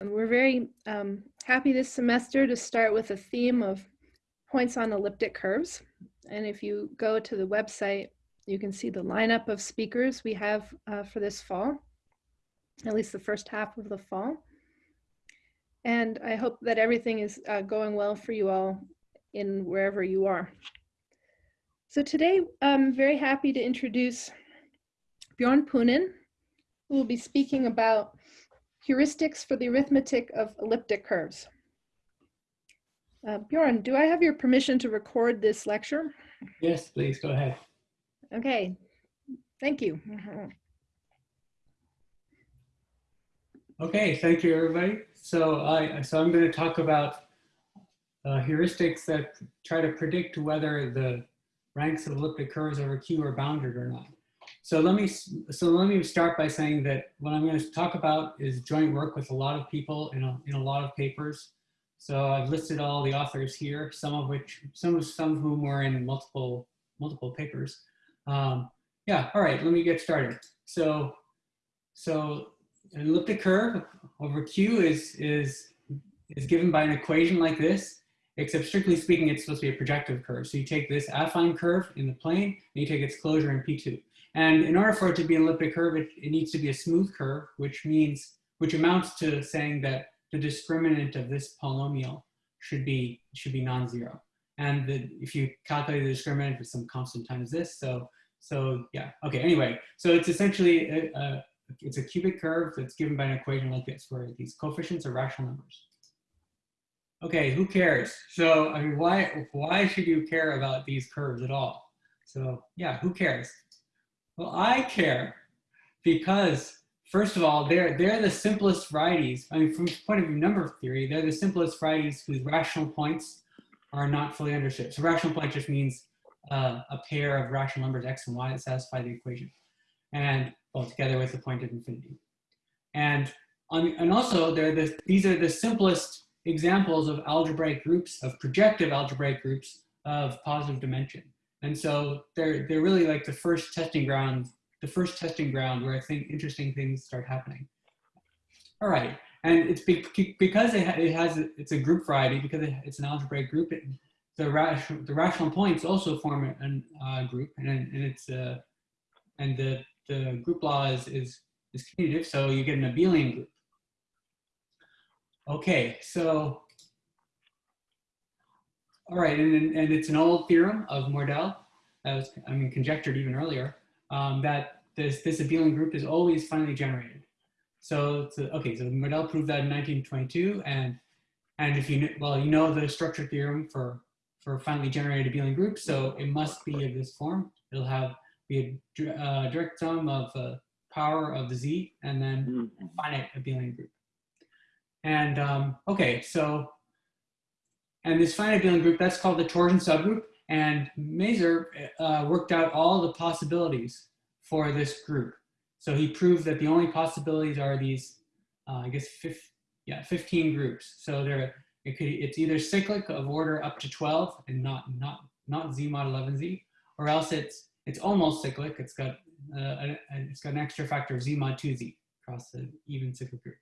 And we're very um, happy this semester to start with a theme of points on elliptic curves. And if you go to the website, you can see the lineup of speakers we have uh, for this fall, at least the first half of the fall. And I hope that everything is uh, going well for you all in wherever you are. So today, I'm very happy to introduce Bjorn Poonen, who will be speaking about heuristics for the arithmetic of elliptic curves. Uh, Bjorn, do I have your permission to record this lecture? Yes, please go ahead. Okay, thank you. Okay, thank you everybody. So I so I'm going to talk about uh, heuristics that try to predict whether the ranks of elliptic curves over Q are bounded or not. So let me so let me start by saying that what I'm going to talk about is joint work with a lot of people in a, in a lot of papers. So I've listed all the authors here, some of which some of some of whom were in multiple multiple papers. Um, yeah, all right, let me get started. So so an elliptic curve over Q is is is given by an equation like this, except strictly speaking, it's supposed to be a projective curve. So you take this affine curve in the plane, and you take its closure in P2. And in order for it to be an elliptic curve, it, it needs to be a smooth curve, which means, which amounts to saying that the discriminant of this polynomial should be, should be non-zero. And the, if you calculate the discriminant with some constant times this, so, so yeah, okay, anyway. So it's essentially, a, a, it's a cubic curve that's given by an equation like this, where these coefficients are rational numbers. Okay, who cares? So, I mean, why, why should you care about these curves at all? So yeah, who cares? Well, I care because first of all, they're, they're the simplest varieties. I mean, from the point of view number theory, they're the simplest varieties whose rational points are not fully understood. So rational point just means uh, a pair of rational numbers x and y that satisfy the equation. And well, together with the point of infinity. And, on, and also, they're the, these are the simplest examples of algebraic groups, of projective algebraic groups of positive dimension. And so they're, they're really like the first testing ground, the first testing ground where I think interesting things start happening. All right, and it's be because it, it has, a, it's a group variety, because it, it's an algebraic group, it, the, rational, the rational points also form a uh, group, and, and it's, uh, and the, the group law is, is, is commutative, so you get an abelian group. Okay, so all right, and, and it's an old theorem of Mordell, that was, I mean, conjectured even earlier, um, that this, this abelian group is always finitely generated. So, a, okay, so Mordell proved that in 1922, and and if you well, you know the structure theorem for for finitely generated abelian groups, so it must be of this form. It'll have be a uh, direct sum of uh, power of the z, and then mm-hmm. finite abelian group. And um, okay, so and this finite abelian group, that's called the torsion subgroup. And Mazur uh, worked out all the possibilities for this group. So he proved that the only possibilities are these, uh, I guess, yeah, 15 groups. So there, it could, it's either cyclic of order up to 12 and not, not, not Z mod 11Z, or else it's, it's almost cyclic. It's got, uh, a, it's got an extra factor of Z mod 2Z across the even cyclic group.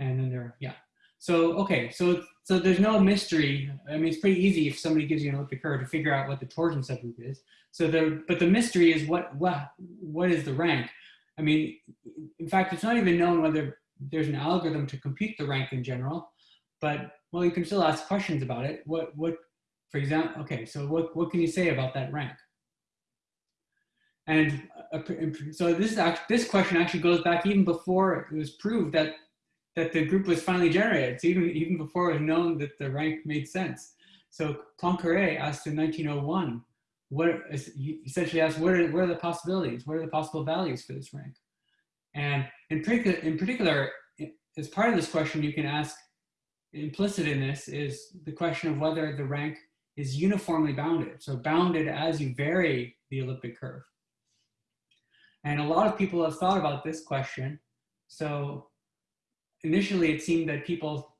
And then there, yeah, so, okay, so, so there's no mystery. I mean, it's pretty easy if somebody gives you an elliptic curve to figure out what the torsion subgroup is. So the, but the mystery is what, what, what is the rank? I mean, in fact, it's not even known whether there's an algorithm to compute the rank in general, but well, you can still ask questions about it. What, what, for example, okay, so what, what can you say about that rank? And uh, so this is actually, this question actually goes back even before it was proved that that the group was finitely generated. So even, even before it was known that the rank made sense. So Poincaré asked in 1901, what essentially asked, what are, what are the possibilities? What are the possible values for this rank? And in particular, in particular, as part of this question, you can ask, implicit in this is the question of whether the rank is uniformly bounded. So bounded as you vary the elliptic curve. And a lot of people have thought about this question. So initially it seemed that people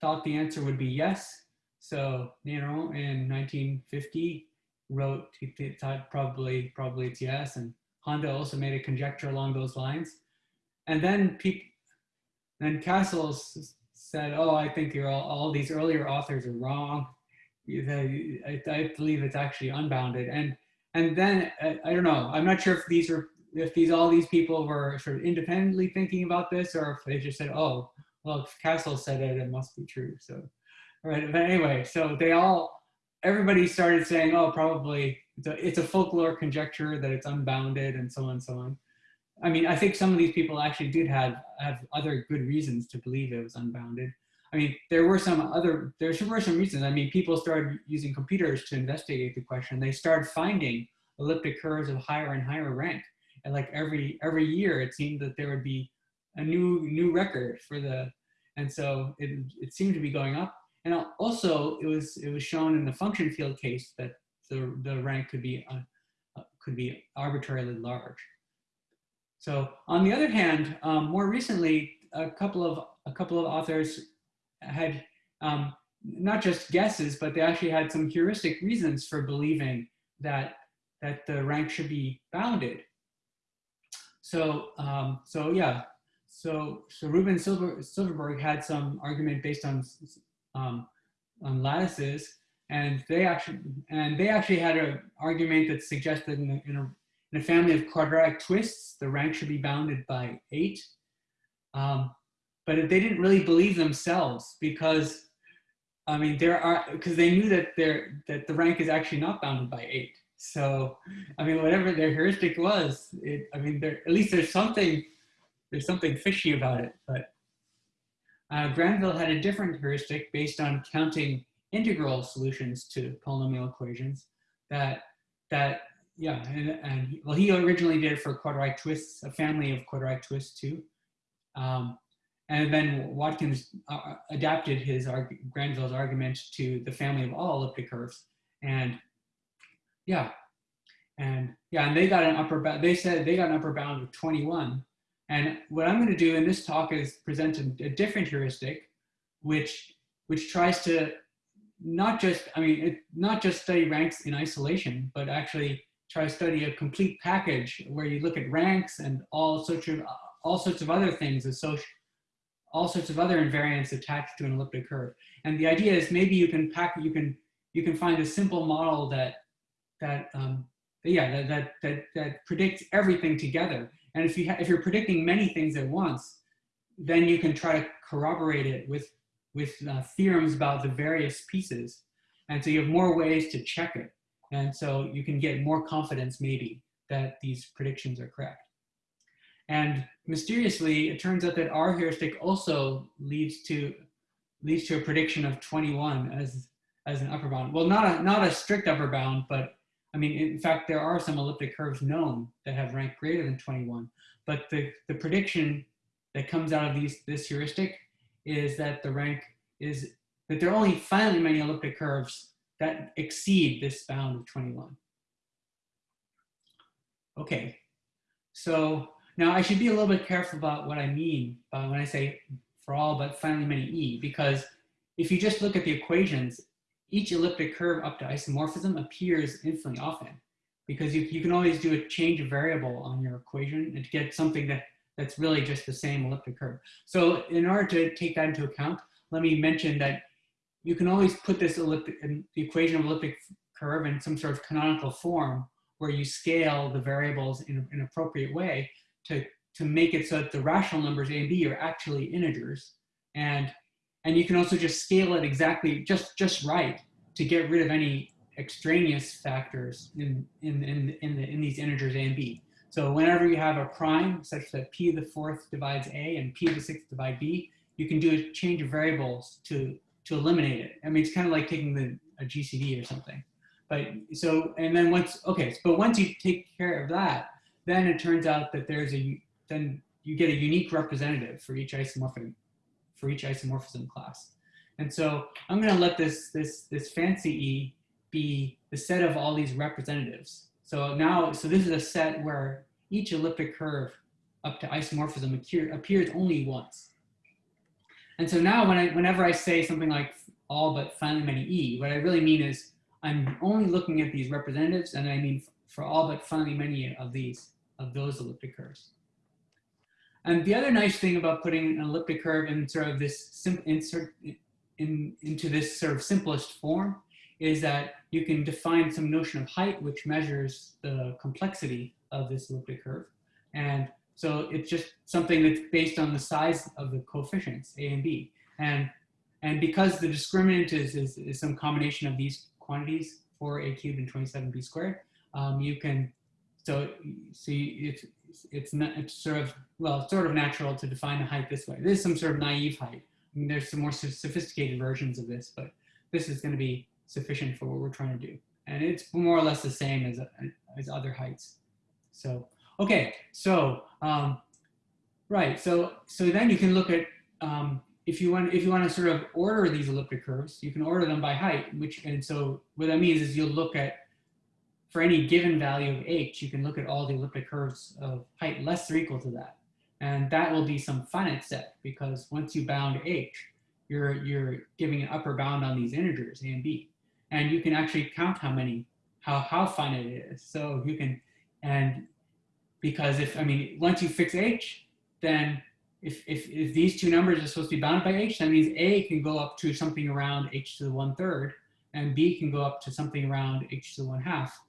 thought the answer would be yes. So, know, in 1950 wrote, he thought probably, probably it's yes. And Honda also made a conjecture along those lines. And then people, then Cassels said, oh, I think you're all, all these earlier authors are wrong. I, believe it's actually unbounded. And, and then, I don't know, I'm not sure if these are, if these, all these people were sort of independently thinking about this or if they just said, oh, well, if Cassels said it, it must be true. So, all right, but anyway, so they all, everybody started saying, oh, probably it's a, it's a folklore conjecture that it's unbounded and so on and so on. I mean, I think some of these people actually did have, have other good reasons to believe it was unbounded. I mean, there were some other, there were some reasons. I mean, people started using computers to investigate the question. They started finding elliptic curves of higher and higher rank. And like every, every year, it seemed that there would be a new, new record for the, and so it, it seemed to be going up. And also it was, it was shown in the function field case that the, the rank could be, uh, could be arbitrarily large. So on the other hand, um, more recently, a couple of a couple of authors had um, not just guesses, but they actually had some heuristic reasons for believing that that the rank should be bounded. So um, so yeah, so so Rubin Silver, Silverberg had some argument based on um, on lattices, and they actually and they actually had an argument that suggested in a, in a in a family of quadratic twists, the rank should be bounded by eight. Um, but they didn't really believe themselves because, I mean, there are, because they knew that there that the rank is actually not bounded by eight. So, I mean, whatever their heuristic was, it, I mean, there, at least there's something, there's something fishy about it. But uh, Granville had a different heuristic based on counting integral solutions to polynomial equations that, that yeah, and, and well, he originally did it for quadratic twists, a family of quadratic twists too. Um, and then Watkins uh, adapted his arg Granville's argument to the family of all elliptic curves. And yeah, and yeah, and they got an upper bound, they said they got an upper bound of 21. And what I'm gonna do in this talk is present a, a different heuristic, which, which tries to not just, I mean, it, not just study ranks in isolation, but actually try to study a complete package where you look at ranks and all sorts of all sorts of other things associated all sorts of other invariants attached to an elliptic curve. And the idea is maybe you can pack you can you can find a simple model that that um, yeah that, that that that predicts everything together. And if you if you're predicting many things at once, then you can try to corroborate it with with uh, theorems about the various pieces. And so you have more ways to check it. And so you can get more confidence maybe that these predictions are correct. And mysteriously, it turns out that our heuristic also leads to leads to a prediction of 21 as as an upper bound. Well, not a not a strict upper bound, but I mean, in fact, there are some elliptic curves known that have rank greater than 21. But the the prediction that comes out of these this heuristic is that the rank is that there are only finitely many elliptic curves that exceed this bound of 21. Okay, so now I should be a little bit careful about what I mean when I say for all but finitely many E, because if you just look at the equations, each elliptic curve up to isomorphism appears infinitely often because you, you can always do a change of variable on your equation and to get something that, that's really just the same elliptic curve. So in order to take that into account, let me mention that you can always put this elliptic, the equation of elliptic curve in some sort of canonical form where you scale the variables in an appropriate way to, to make it so that the rational numbers A and B are actually integers. And, and you can also just scale it exactly just, just right to get rid of any extraneous factors in, in, in, in, the, in these integers A and B. So whenever you have a prime such that P to the fourth divides A and P to the sixth divide B, you can do a change of variables to to eliminate it. I mean, it's kind of like taking the a GCD or something. But so, and then once, okay, but once you take care of that, then it turns out that there's a, then you get a unique representative for each isomorphism, for each isomorphism class. And so I'm gonna let this, this, this fancy E be the set of all these representatives. So now, so this is a set where each elliptic curve up to isomorphism appear, appears only once. And so now when I, whenever I say something like all but finitely many E, what I really mean is I'm only looking at these representatives and I mean for all but finitely many of these, of those elliptic curves. And the other nice thing about putting an elliptic curve in sort of this insert in, into this sort of simplest form is that you can define some notion of height, which measures the complexity of this elliptic curve. And so it's just something that's based on the size of the coefficients, A and B. And, and because the discriminant is, is, is some combination of these quantities, 4a cubed and 27b squared, um, you can, so see, it's, it's, not, it's sort of, well, sort of natural to define the height this way. This is some sort of naive height. I mean, there's some more sophisticated versions of this, but this is going to be sufficient for what we're trying to do. And it's more or less the same as, as other heights. So, okay, so, um, right, so, so then you can look at, um, if you want, if you want to sort of order these elliptic curves, you can order them by height, which, and so what that means is you'll look at, for any given value of h, you can look at all the elliptic curves of height less or equal to that. And that will be some finite set because once you bound h, you're, you're giving an upper bound on these integers, a and b. And you can actually count how many, how, how finite it is. So you can, and because if, I mean, once you fix h, then if, if, if these two numbers are supposed to be bounded by h, that means a can go up to something around h to the one third, and b can go up to something around h to the one half.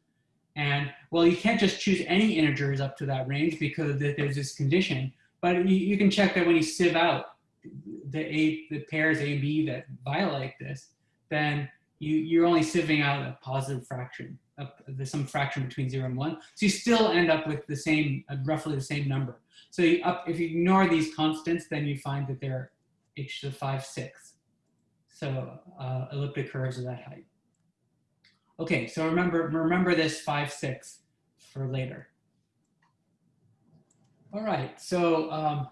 And well, you can't just choose any integers up to that range because there's this condition, but you, you can check that when you sieve out the a the pairs a and b that violate this, then you, you're only sieving out a positive fraction, some fraction between zero and one. So you still end up with the same, uh, roughly the same number. So you up, if you ignore these constants, then you find that they're h to the 5 sixths. So uh, elliptic curves of that height. Okay, so remember, remember this 5 6 for later. All right, so um,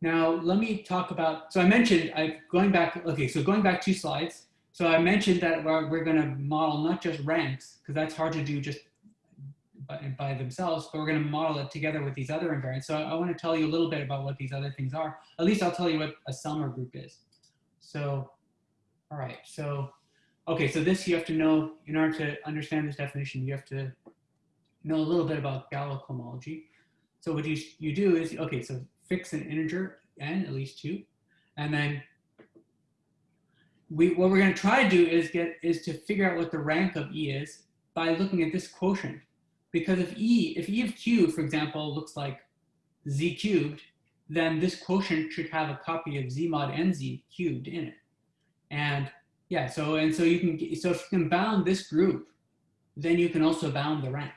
now let me talk about, so I mentioned, I'm going back, okay, so going back two slides. So I mentioned that we're, we're gonna model not just ranks, because that's hard to do just by, by themselves, but we're going to model it together with these other invariants. So I, I want to tell you a little bit about what these other things are. At least I'll tell you what a Selmer group is. So, all right. So, okay. So this you have to know in order to understand this definition. You have to know a little bit about Galois cohomology. So what you you do is okay. So fix an integer n at least two, and then we what we're going to try to do is get is to figure out what the rank of e is by looking at this quotient. Because if E, if E of Q, for example, looks like Z cubed, then this quotient should have a copy of Z mod NZ cubed in it. And yeah, so, and so you can, so if you can bound this group, then you can also bound the rank.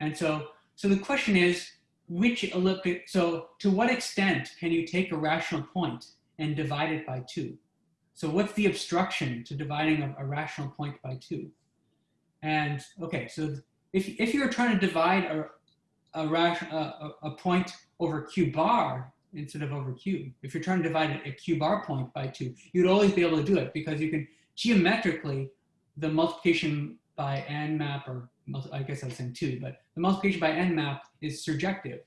And so, so the question is, which elliptic, so to what extent can you take a rational point and divide it by two? So what's the obstruction to dividing a, a rational point by two? And okay, so if, if you're trying to divide a, a, a, a point over q bar instead of over q, if you're trying to divide a q bar point by two, you'd always be able to do it because you can geometrically, the multiplication by n map, or I guess I was saying two, but the multiplication by n map is surjective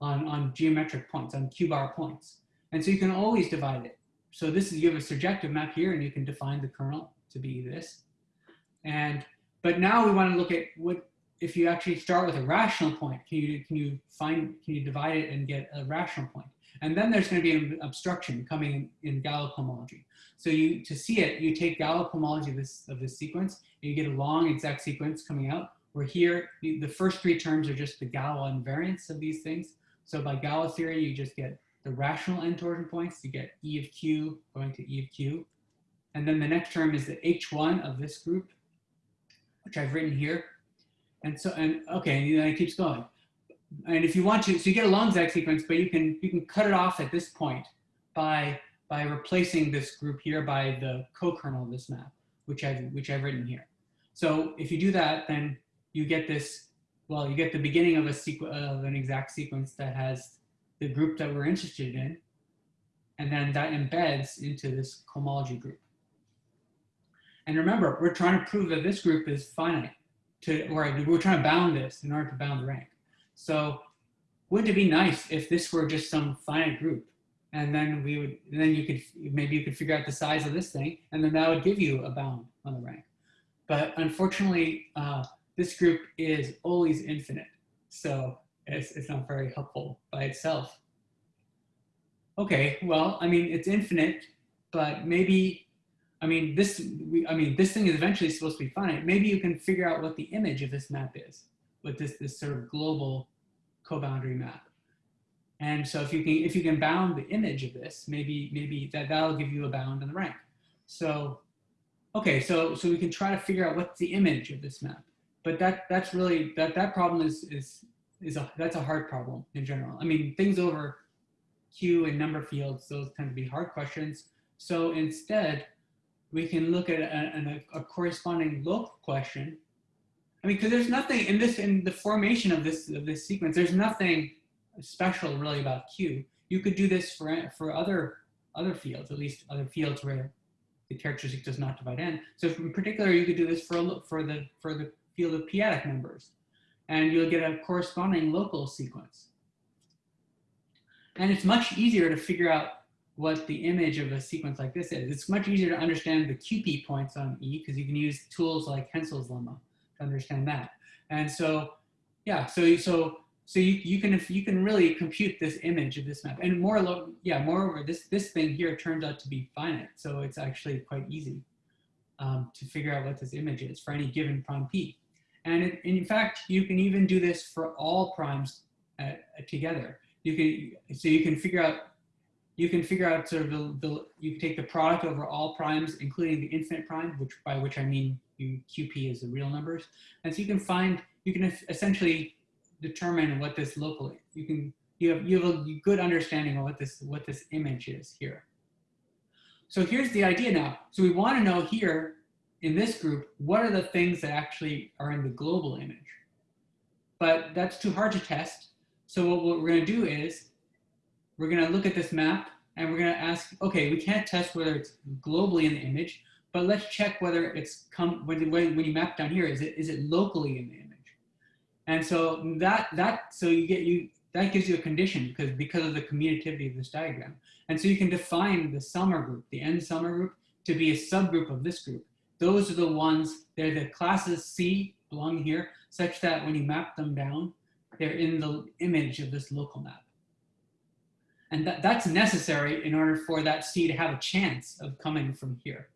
on, on geometric points, on q bar points. And so you can always divide it. So this is, you have a surjective map here and you can define the kernel to be this. And, but now we want to look at what, if you actually start with a rational point, can you, can you find, can you divide it and get a rational point? And then there's going to be an obstruction coming in, in Galois cohomology. So you, to see it, you take Galois homology of this, of this sequence, and you get a long exact sequence coming out, where here, the, the first three terms are just the Galois invariants of these things. So by Galois theory, you just get the rational end torsion points, you get E of Q going to E of Q. And then the next term is the H1 of this group, which I've written here. And so, and okay, and then it keeps going. And if you want to, so you get a long exact sequence, but you can you can cut it off at this point by by replacing this group here by the co-kernel of this map, which I've which I've written here. So if you do that, then you get this. Well, you get the beginning of a sequence of an exact sequence that has the group that we're interested in, and then that embeds into this cohomology group. And remember, we're trying to prove that this group is finite to, or we're trying to bound this in order to bound the rank. So wouldn't it be nice if this were just some finite group and then we would, then you could, maybe you could figure out the size of this thing and then that would give you a bound on the rank. But unfortunately, uh, this group is always infinite. So it's, it's not very helpful by itself. okay, well, I mean, it's infinite, but maybe, I mean, this, we, I mean, this thing is eventually supposed to be finite. Maybe you can figure out what the image of this map is with this, this sort of global co-boundary map. And so if you can, if you can bound the image of this, maybe, maybe that, that'll give you a bound in the rank. So, okay, so, so we can try to figure out what's the image of this map. But that, that's really, that, that problem is, is, is a, that's a hard problem in general. I mean, things over Q and number fields, those tend to be hard questions. So instead, we can look at a, a, a corresponding local question. I mean, because there's nothing in this, in the formation of this, of this sequence, there's nothing special really about Q. You could do this for, for other, other fields, at least other fields where the characteristic does not divide n. So in particular, you could do this for, for, the, for the field of p-adic numbers, and you'll get a corresponding local sequence. And it's much easier to figure out what the image of a sequence like this is. It's much easier to understand the QP points on E because you can use tools like Hensel's lemma understand that. And so, yeah, so so so you, you can you can really compute this image of this map. And more yeah, moreover, this this thing here turns out to be finite, so it's actually quite easy um, to figure out what this image is for any given prime p. And it, in fact, you can even do this for all primes uh, together you can so you can figure out you can figure out sort of the, the you can take the product over all primes, including the infinite prime, which by which I mean you QP is the real numbers. And so you can find you can essentially determine what this local you can you have you have a good understanding of what this what this image is here. So here's the idea now. So we want to know here in this group, what are the things that actually are in the global image? But that's too hard to test. So what, what we're going to do is we're going to look at this map and we're going to ask, okay, we can't test whether it's globally in the image, but let's check whether it's come when, when, when you map down here, is it is it locally in the image? And so that that so you get you that gives you a condition because because of the commutativity of this diagram. And so you can define the Selmer group, the n Selmer group, to be a subgroup of this group. Those are the ones, they're the classes C belong here, such that when you map them down, they're in the image of this local map. And that, that's necessary in order for that C to have a chance of coming from here.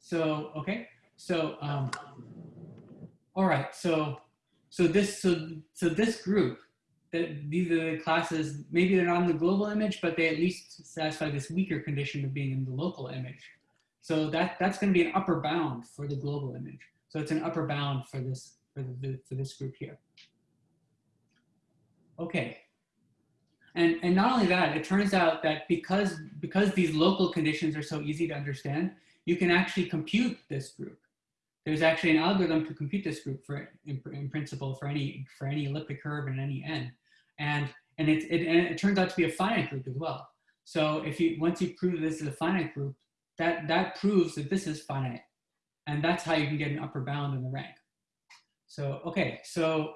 So, okay, so, um, all right, so, so this, so, so this group, that these are the classes, maybe they're not in the global image, but they at least satisfy this weaker condition of being in the local image. So that, that's gonna be an upper bound for the global image. So it's an upper bound for this for, the, for this group here. Okay. And, and not only that, it turns out that because, because these local conditions are so easy to understand, you can actually compute this group. There's actually an algorithm to compute this group for, in, in principle for any, for any elliptic curve and any n. And, and, it, it, and it turns out to be a finite group as well. So if you, once you prove this is a finite group, that, that proves that this is finite. And that's how you can get an upper bound in the rank. So, okay, so,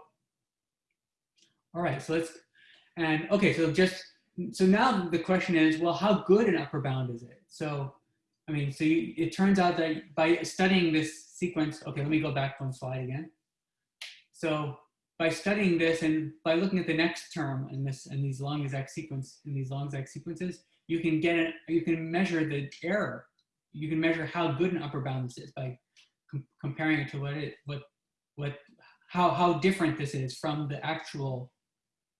all right, so let's, and okay, so just, so now the question is, well, how good an upper bound is it? So, I mean, so you, it turns out that by studying this sequence, okay, let me go back one slide again. So by studying this and by looking at the next term in this and these long exact sequence in these long exact sequences, you can get it, you can measure the error. You can measure how good an upper bound this is by com comparing it to what it what what how how different this is from the actual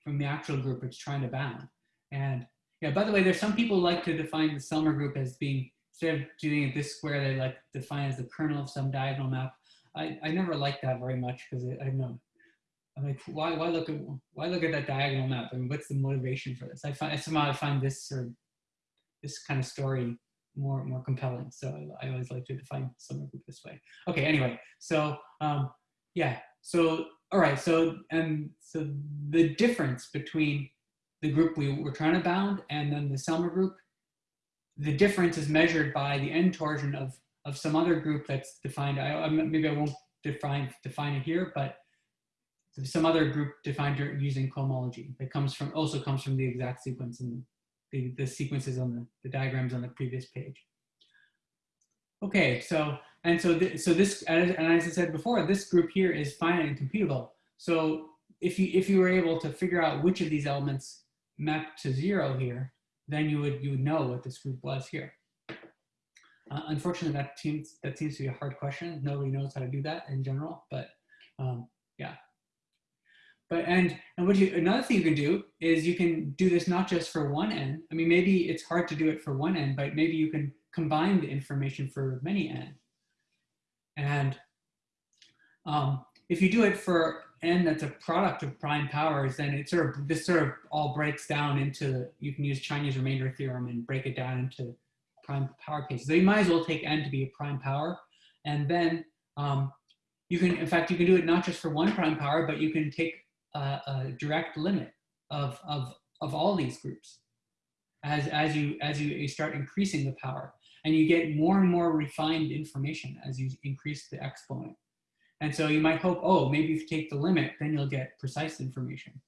from the actual group it's trying to bound. And yeah, by the way, there's some people like to define the Selmer group as being instead of doing it this square, they like define as the kernel of some diagonal map. I, I never liked that very much because I know I'm like, why, why look at why look at that diagonal map? Mean, what's the motivation for this? I find somehow I find this sort of this kind of story more more compelling. So I, I always like to define Selmer group this way. Okay, anyway, so um, yeah, so, all right, so, and so the difference between the group we were trying to bound and then the Selmer group, the difference is measured by the n torsion of, of some other group that's defined, I, maybe I won't define, define it here, but some other group defined using cohomology that comes from, also comes from the exact sequence and the, the sequences on the, the diagrams on the previous page. Okay, so and so, th so this, and as I said before, this group here is finite and computable. So if you, if you were able to figure out which of these elements map to zero here, then you would you would know what this group was here. Uh, unfortunately, that seems that seems to be a hard question. Nobody knows how to do that in general, but um, yeah. But and and what you another thing you can do is you can do this not just for one n. I mean, maybe it's hard to do it for one n, but maybe you can combine the information for many n. And um, if you do it for n that's a product of prime powers, then it sort of this sort of all breaks down into you can use Chinese remainder theorem and break it down into prime power cases. So you might as well take n to be a prime power, and then um, you can, in fact, you can do it not just for one prime power, but you can take a, a direct limit of, of, of all these groups as, as, you, as you, you start increasing the power. And you get more and more refined information as you increase the exponent. And so you might hope, oh, maybe if you take the limit, then you'll get precise information.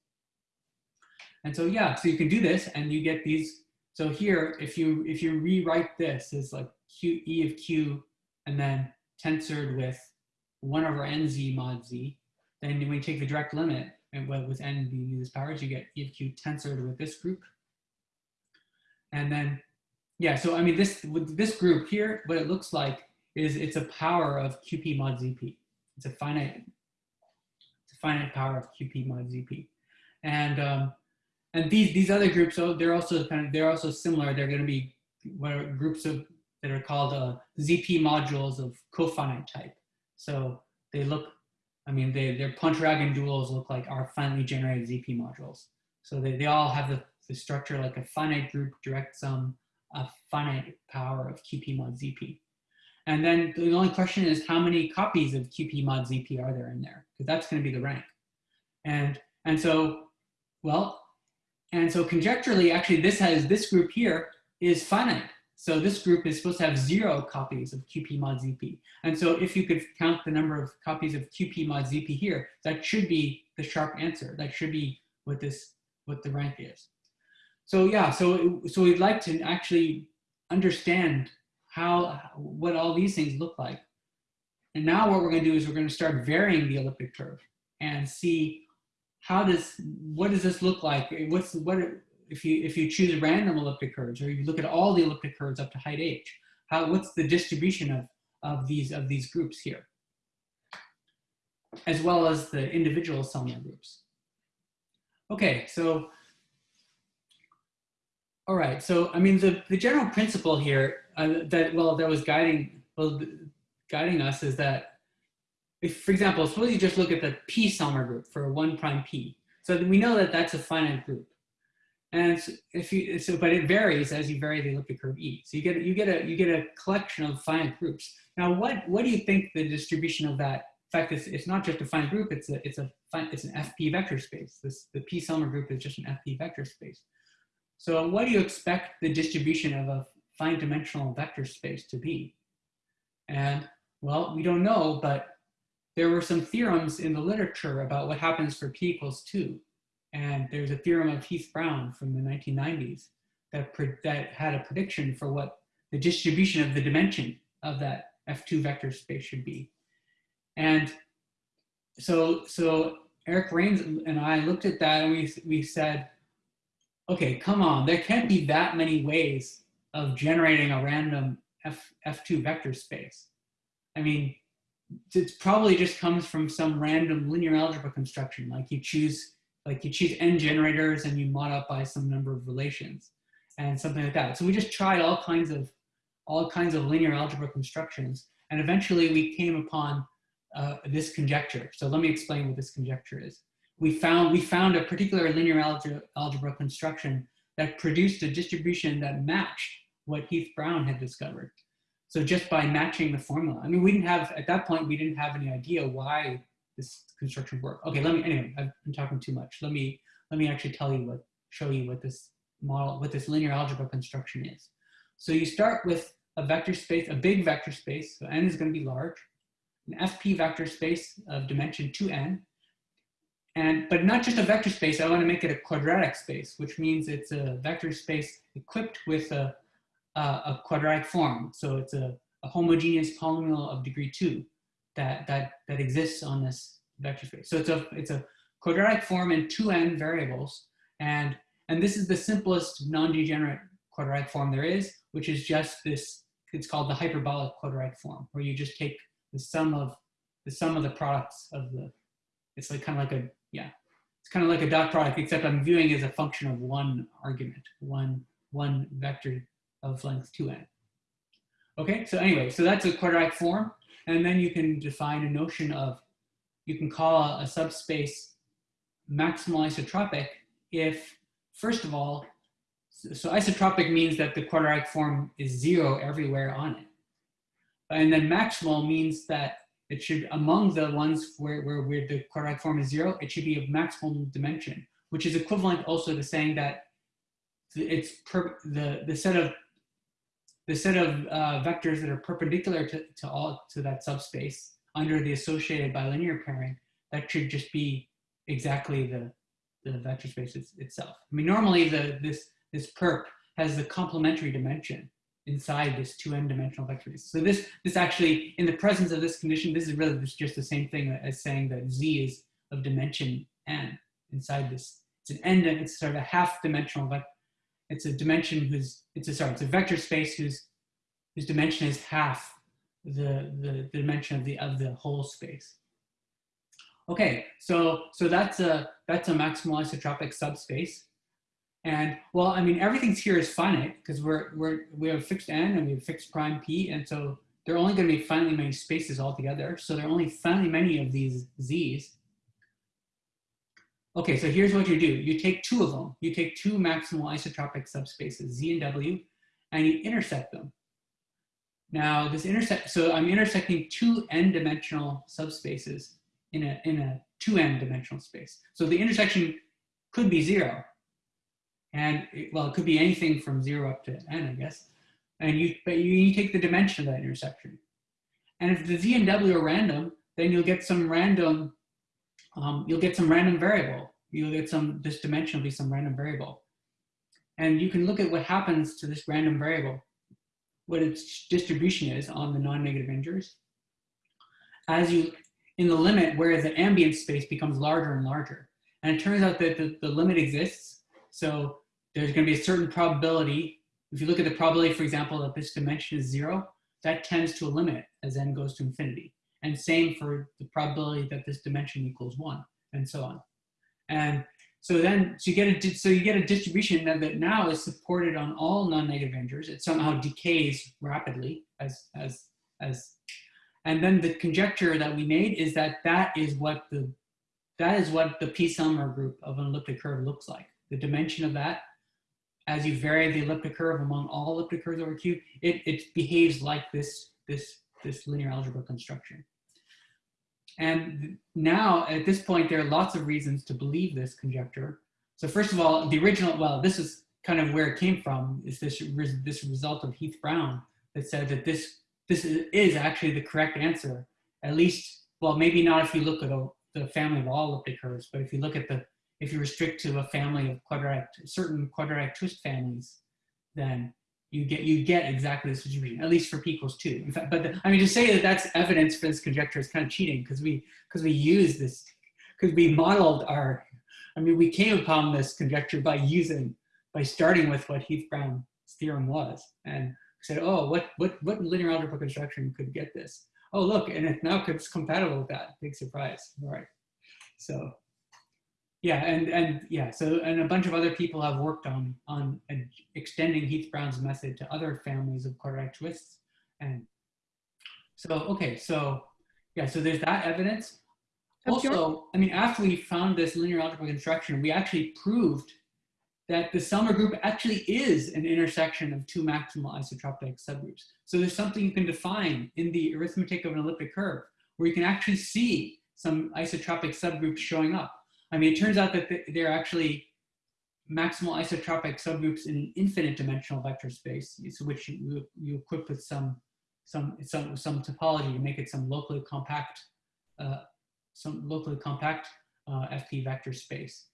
And so, yeah, so you can do this and you get these. So here, if you, if you rewrite this as like Q, E of Q, and then tensored with 1 over nz mod z, then when you take the direct limit, and with n being these powers, you get E of Q tensored with this group. And then, yeah, so I mean, this this group here, what it looks like is it's a power of QP mod ZP. It's a finite, it's a finite power of QP mod ZP. And um, and these these other groups, so they're also kind of they're also similar. They're going to be what are groups of that are called uh, ZP modules of cofinite type. So they look, I mean, they, their Pontryagin duals look like our finitely generated ZP modules. So they, they all have the, the structure like a finite group direct sum, a finite power of QP mod ZP. And then the only question is how many copies of QP mod ZP are there in there? Because that's going to be the rank. And, and so, well, and so conjecturally, actually this has, this group here is finite. So this group is supposed to have zero copies of QP mod ZP. And so if you could count the number of copies of QP mod ZP here, that should be the sharp answer. That should be what this, what the rank is. So yeah, so, so we'd like to actually understand how, what all these things look like. And now what we're gonna do is we're gonna start varying the elliptic curve and see how does, what does this look like? What's, what, if you if you choose random elliptic curves or you look at all the elliptic curves up to height h, how what's the distribution of of these of these groups here, as well as the individual Selmer groups. Okay, so all right, so I mean the the general principle here uh, that well that was guiding well guiding us is that if for example suppose you just look at the p Selmer group for one prime p, so we know that that's a finite group. And if you so, but it varies as you vary the elliptic curve E. So you get you get a you get a collection of finite groups. Now, what what do you think the distribution of that? In fact, it's, it's not just a finite group. It's a it's a it's an FP vector space. This the P Selmer group is just an FP vector space. So what do you expect the distribution of a finite dimensional vector space to be? And well, we don't know, but there were some theorems in the literature about what happens for P equals two. And there's a theorem of Heath Brown from the 1990s that, that had a prediction for what the distribution of the dimension of that F2 vector space should be. And so, so Eric Rains and I looked at that and we, we said, okay, come on, there can't be that many ways of generating a random F, F2 vector space. I mean, it probably just comes from some random linear algebra construction, like you choose like you choose n generators and you mod up by some number of relations and something like that. So we just tried all kinds of all kinds of linear algebra constructions, and eventually we came upon uh, this conjecture. So let me explain what this conjecture is. We found we found a particular linear algebra, algebra construction that produced a distribution that matched what Heath Brown had discovered. So just by matching the formula, I mean, we didn't have at that point we didn't have any idea why this construction worked. Okay, let me, anyway, I've been talking too much. Let me, let me actually tell you what, show you what this model, what this linear algebra construction is. So you start with a vector space, a big vector space, so n is gonna be large, an FP vector space of dimension 2n, and, but not just a vector space, I wanna make it a quadratic space, which means it's a vector space equipped with a, a, a quadratic form. So it's a, a homogeneous polynomial of degree two that, that, that exists on this vector space. So it's a, it's a quadratic form in two n variables. And, And this is the simplest non-degenerate quadratic form there is, which is just this, it's called the hyperbolic quadratic form, where you just take the sum of the sum of the products of the, it's like kind of like a, yeah, it's kind of like a dot product, except I'm viewing as a function of one argument, one, one vector of length 2n. Okay, so anyway, so that's a quadratic form. And then you can define a notion of, you can call a subspace maximal isotropic if, first of all, so, so isotropic means that the quadratic form is zero everywhere on it. And then maximal means that it should, among the ones where, where, where the quadratic form is zero, it should be of maximal dimension, which is equivalent also to saying that it's per, the, the set of the set of uh, vectors that are perpendicular to, to all to that subspace under the associated bilinear pairing, that should just be exactly the, the vector space itself. I mean, normally the, this, this perp has the complementary dimension inside this 2n dimensional vector space. So this, this actually, in the presence of this condition, this is really just the same thing as saying that z is of dimension n inside this. It's an n, it's sort of a half dimensional vector. It's a dimension whose, it's a, sorry, it's a vector space whose, whose dimension is half the, the, the dimension of the, of the whole space. Okay, so, so that's a, that's a maximal isotropic subspace. And well, I mean, everything's here is finite eh, because we're, we're, we have fixed n and we have fixed prime p. And so there are only going to be finitely many spaces altogether. So there are only finitely many of these z's. Okay, so here's what you do. You take two of them. You take two maximal isotropic subspaces, Z and W, and you intersect them. Now this intersect, so I'm intersecting two n-dimensional subspaces in a, in a 2n dimensional space. So the intersection could be zero. And it, well, it could be anything from zero up to n, I guess. And you, but you, you take the dimension of that intersection. And if the z and w are random, then you'll get some random, um, you'll get some random variable. You'll get some, this dimension will be some random variable. And you can look at what happens to this random variable, what its distribution is on the non-negative integers. As you in the limit where the ambient space becomes larger and larger. And it turns out that the, the limit exists. So there's going to be a certain probability. If you look at the probability, for example, that this dimension is zero, that tends to a limit as n goes to infinity. And same for the probability that this dimension equals one, and so on. And so then, so you get a so you get a distribution that, that now is supported on all non-negative integers. It somehow decays rapidly as as as and then the conjecture that we made is that that is what the that is what the P-Selmer group of an elliptic curve looks like. The dimension of that, as you vary the elliptic curve among all elliptic curves over Q, it, it behaves like this, this, this linear algebra construction. And now, at this point, there are lots of reasons to believe this conjecture. So first of all, the original, well, this is kind of where it came from, is this, this result of Heath Brown that said that this this is actually the correct answer. At least, well, maybe not if you look at a, the family of all elliptic curves, but if you look at the, if you restrict to a family of quadratic, certain quadratic twist families, then you get you get exactly this distribution, at least for p equals two. In fact, but the, I mean, to say that that's evidence for this conjecture is kind of cheating because we because we use this because we modeled our, I mean, we came upon this conjecture by using by starting with what Heath Brown's theorem was, and said, oh, what, what, what linear algebra construction could get this? Oh, look, and it now it's compatible with that. Big surprise. All right. So yeah, and, and yeah, so, and a bunch of other people have worked on, on extending Heath Brown's method to other families of quadratic twists. And so, okay, so yeah, so there's that evidence. Also, I mean, after we found this linear algebra construction, we actually proved that the Selmer group actually is an intersection of two maximal isotropic subgroups. So there's something you can define in the arithmetic of an elliptic curve where you can actually see some isotropic subgroups showing up. I mean, it turns out that they're actually maximal isotropic subgroups in infinite dimensional vector space, which you, you equip with some, some, some, some topology to make it some locally compact, uh, some locally compact uh, FP vector space.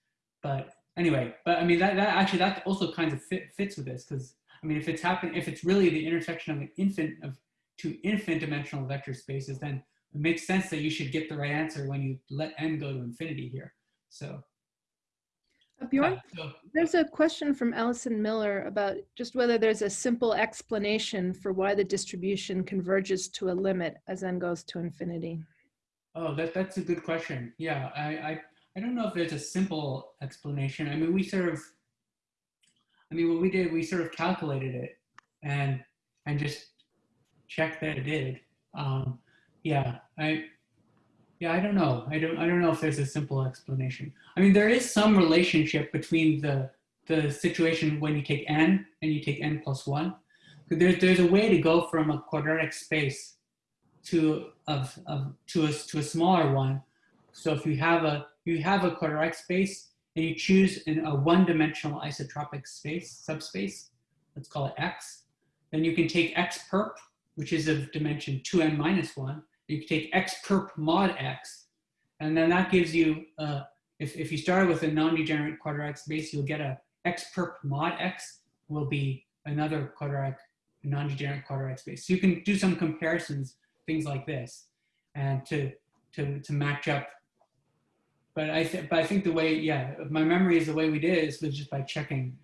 But anyway, but I mean, that, that actually, that also kind of fit, fits with this because I mean, if it's happening, if it's really the intersection of an of two infinite dimensional vector spaces, then it makes sense that you should get the right answer when you let n go to infinity here. So, Uh, Bjorn, Yeah, so- there's a question from Allison Miller about just whether there's a simple explanation for why the distribution converges to a limit as n goes to infinity. Oh, that, that's a good question. Yeah, I, I, I don't know if there's a simple explanation. I mean, we sort of, I mean, what we did, we sort of calculated it and, and just checked that it did. Um, yeah, I, yeah, I don't know. I don't, I don't know if there's a simple explanation. I mean, there is some relationship between the, the situation when you take n and you take n plus one. There's, there's a way to go from a quadratic space to of, of to a to a smaller one. So if you have a you have a quadratic space and you choose in a one-dimensional isotropic space subspace, let's call it x, then you can take x perp, which is of dimension 2n minus 1. You can take x perp mod x, and then that gives you uh, if if you start with a non-degenerate quadratic space, you'll get a x perp mod x will be another quadratic non-degenerate quadratic space. So you can do some comparisons things like this and to to to match up but i but i think the way yeah my memory is the way we did is was just by checking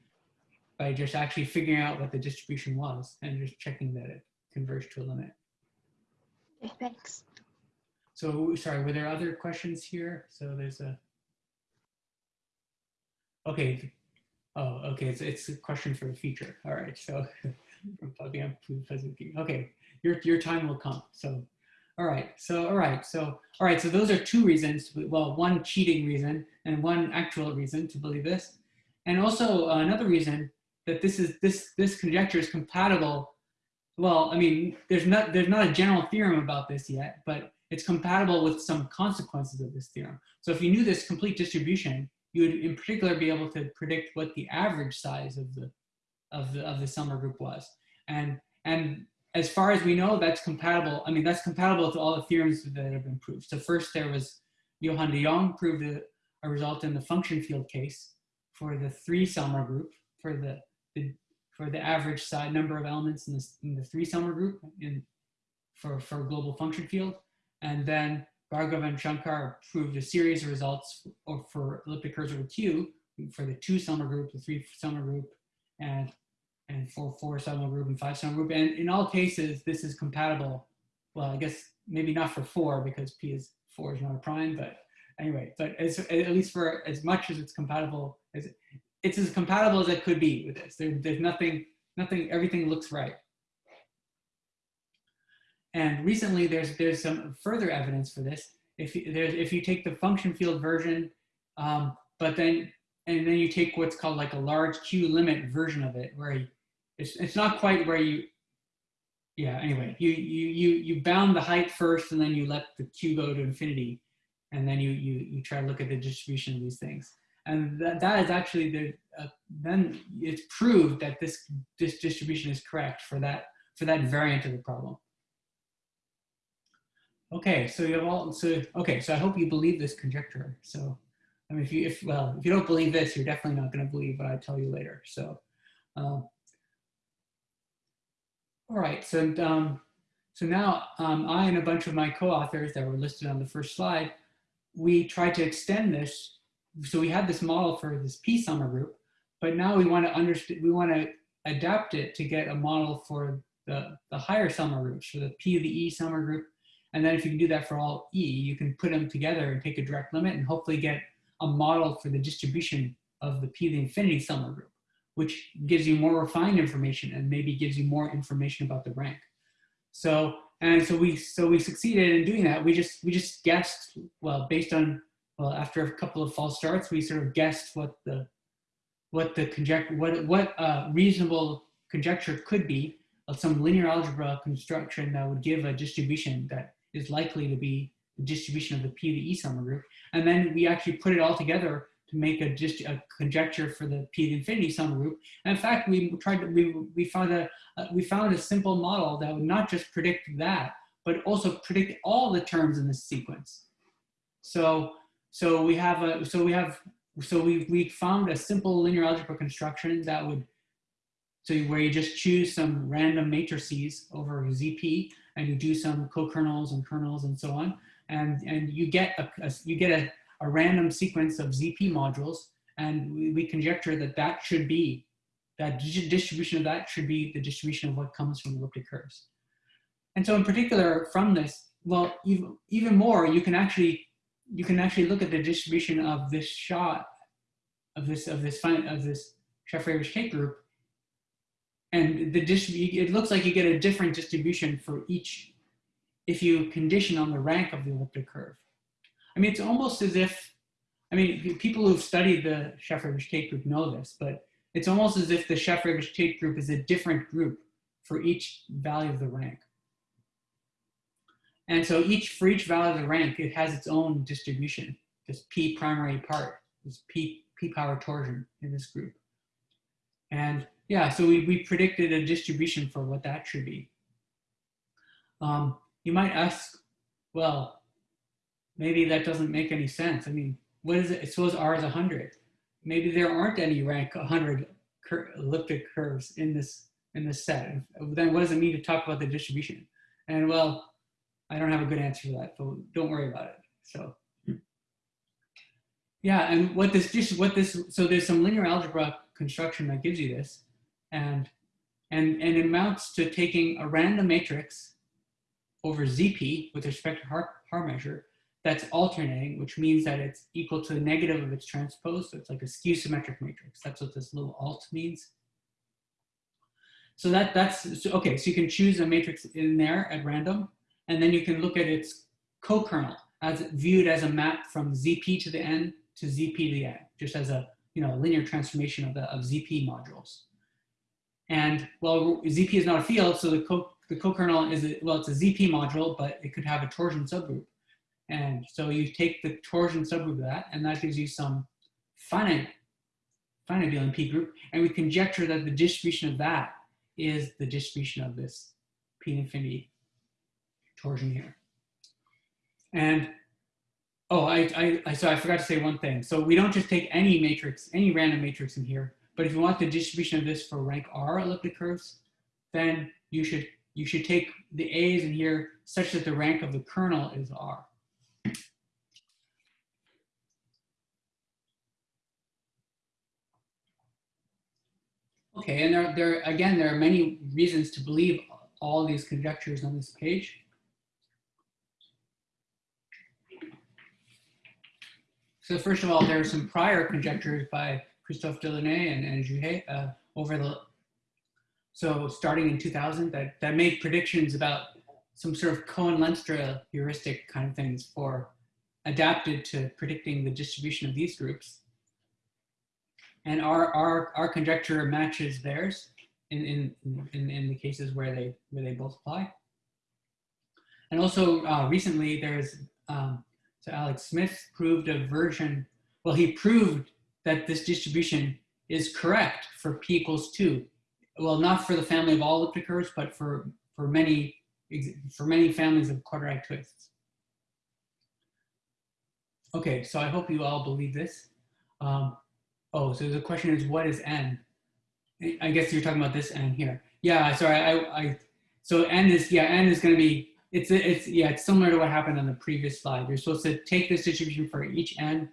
by just actually figuring out what the distribution was and just checking that it converged to a limit Okay, thanks. so sorry were there other questions here so there's a okay oh okay it's, it's a question for the future. all right so from Fabien Pazuki. okay your your time will come so all right so all right so all right so those are two reasons well one cheating reason and one actual reason to believe this and also uh, another reason that this is this this conjecture is compatible well i mean there's not there's not a general theorem about this yet but it's compatible with some consequences of this theorem. So if you knew this complete distribution you would in particular be able to predict what the average size of the of the of the Selmer group was. And and as far as we know that's compatible i mean that's compatible to all the theorems that have been proved. So first there was Johan de jong proved a, a result in the function field case for the three Selmer group for the, the for the average size number of elements in, this, in the three Selmer group in for for global function field and then Bhargava and Shankar proved a series of results for, for elliptic curves over Q for the two Selmer group, the three Selmer group, and and for four Selmer group and five Selmer group. And in all cases, this is compatible. Well, I guess maybe not for four because P is four is not a prime, but anyway, but as, at least for as much as it's compatible, as it's as compatible as it could be with this. There, there's nothing, nothing, everything looks right. And recently, there's there's some further evidence for this. If you, there's if you take the function field version, um, but then and then you take what's called like a large Q limit version of it, where you, it's it's not quite where you. Yeah. Anyway, you you you you bound the height first, and then you let the Q go to infinity, and then you you you try to look at the distribution of these things. And that, that is actually the uh, then it's proved that this this distribution is correct for that for that variant of the problem. Okay, so you have all, so, okay, so I hope you believe this conjecture. So, I mean, if you, if, well, if you don't believe this, you're definitely not going to believe what I tell you later. So, um, all right, so, um, so now um, I and a bunch of my co-authors that were listed on the first slide, we tried to extend this. So we had this model for this P Selmer group, but now we want to understand, we want to adapt it to get a model for the, the higher summer groups, for the P of the E Selmer group, and then if you can do that for all E, you can put them together and take a direct limit and hopefully get a model for the distribution of the P of the infinity Selmer group, which gives you more refined information and maybe gives you more information about the rank. So, and so we, so we succeeded in doing that. We just, we just guessed, well, based on, well, after a couple of false starts, we sort of guessed what the, what the conjecture, what, what uh, reasonable conjecture could be of some linear algebra construction that would give a distribution that is likely to be the distribution of the P to E Selmer group. And then we actually put it all together to make a, just a conjecture for the P to infinity Selmer group. And in fact, we tried to, we, we found a, uh, we found a simple model that would not just predict that, but also predict all the terms in this sequence. So, so we have a, so we have, so we, we found a simple linear algebra construction that would, so where you just choose some random matrices over ZP and you do some co-kernels and kernels and so on, and and you get a, a you get a, a random sequence of ZP modules, And we, we conjecture that that should be, that distribution of that should be the distribution of what comes from elliptic curves. And so in particular from this, well, even, even more, you can actually, you can actually look at the distribution of this shot, of this, of this, of this Shafarevich Tate group. And the distrib- it looks like you get a different distribution for each if you condition on the rank of the elliptic curve. I mean, it's almost as if, I mean, people who've studied the Shafarevich Tate group know this, but it's almost as if the Shafarevich Tate group is a different group for each value of the rank. And so each, for each value of the rank, it has its own distribution, this P primary part, this P, P power torsion in this group. And yeah, so we, we predicted a distribution for what that should be. Um, you might ask, well, maybe that doesn't make any sense. I mean, what is it? Suppose R is 100. Maybe there aren't any rank 100 cur elliptic curves in this in this set. Then what does it mean to talk about the distribution? And well, I don't have a good answer for that, but don't worry about it. So yeah, and what this just what this so there's some linear algebra construction that gives you this, and and and it amounts to taking a random matrix over ZP with respect to Haar, Haar measure that's alternating, which means that it's equal to the negative of its transpose. So it's like a skew symmetric matrix. That's what this little alt means. So that that's so, okay. So you can choose a matrix in there at random, and then you can look at its co-kernel as viewed as a map from ZP to the n to ZP to the n, just as a you know linear transformation of the of ZP modules. And well, ZP is not a field, so the co the co-kernel is a, well, it's a ZP module, but it could have a torsion subgroup. And so you take the torsion subgroup of that, and that gives you some finite finite abelian P group, and we conjecture that the distribution of that is the distribution of this P infinity torsion here. And oh, I, I, I, so I forgot to say one thing. So we don't just take any matrix, any random matrix in here, but if you want the distribution of this for rank R elliptic curves, then you should you should take the A's in here such that the rank of the kernel is R. Okay, and there, there again, there are many reasons to believe all these conjectures on this page. So first of all, there are some prior conjectures by Christophe Delaunay and, and Jouhet uh, over the, so starting in 2000 that, that made predictions about some sort of Cohen-Lenstra heuristic kind of things for adapted to predicting the distribution of these groups. And our, our, our conjecture matches theirs in, in, in, in the cases where they, where they both apply. And also uh, recently there's, um, so Alex Smith proved a version, well, he proved that this distribution is correct for p equals two. Well, not for the family of all elliptic curves, but for, for many, for many families of quadratic twists. Okay, so I hope you all believe this. Um, oh, so the question is, what is n? I guess you're talking about this n here. Yeah, sorry, I, I so n is, yeah, n is gonna be it's it's yeah it's similar to what happened on the previous slide. You're supposed to take this distribution for each n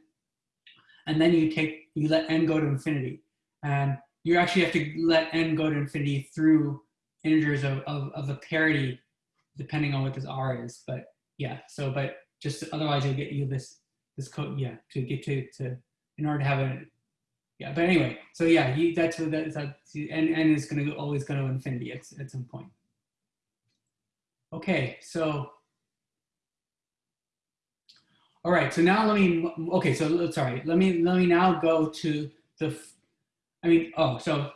and then you take you let n go to infinity. And you actually have to let n go to infinity through integers of, of, of a parity depending on what this r is. But yeah so but just otherwise you'll get you this this code yeah to get to to in order to have a yeah but anyway so yeah you, that's what that's n, n is going to always go to infinity at, at some point Okay, so, all right, so now let me, okay, so sorry, let me, let me now go to the, I mean, oh, so,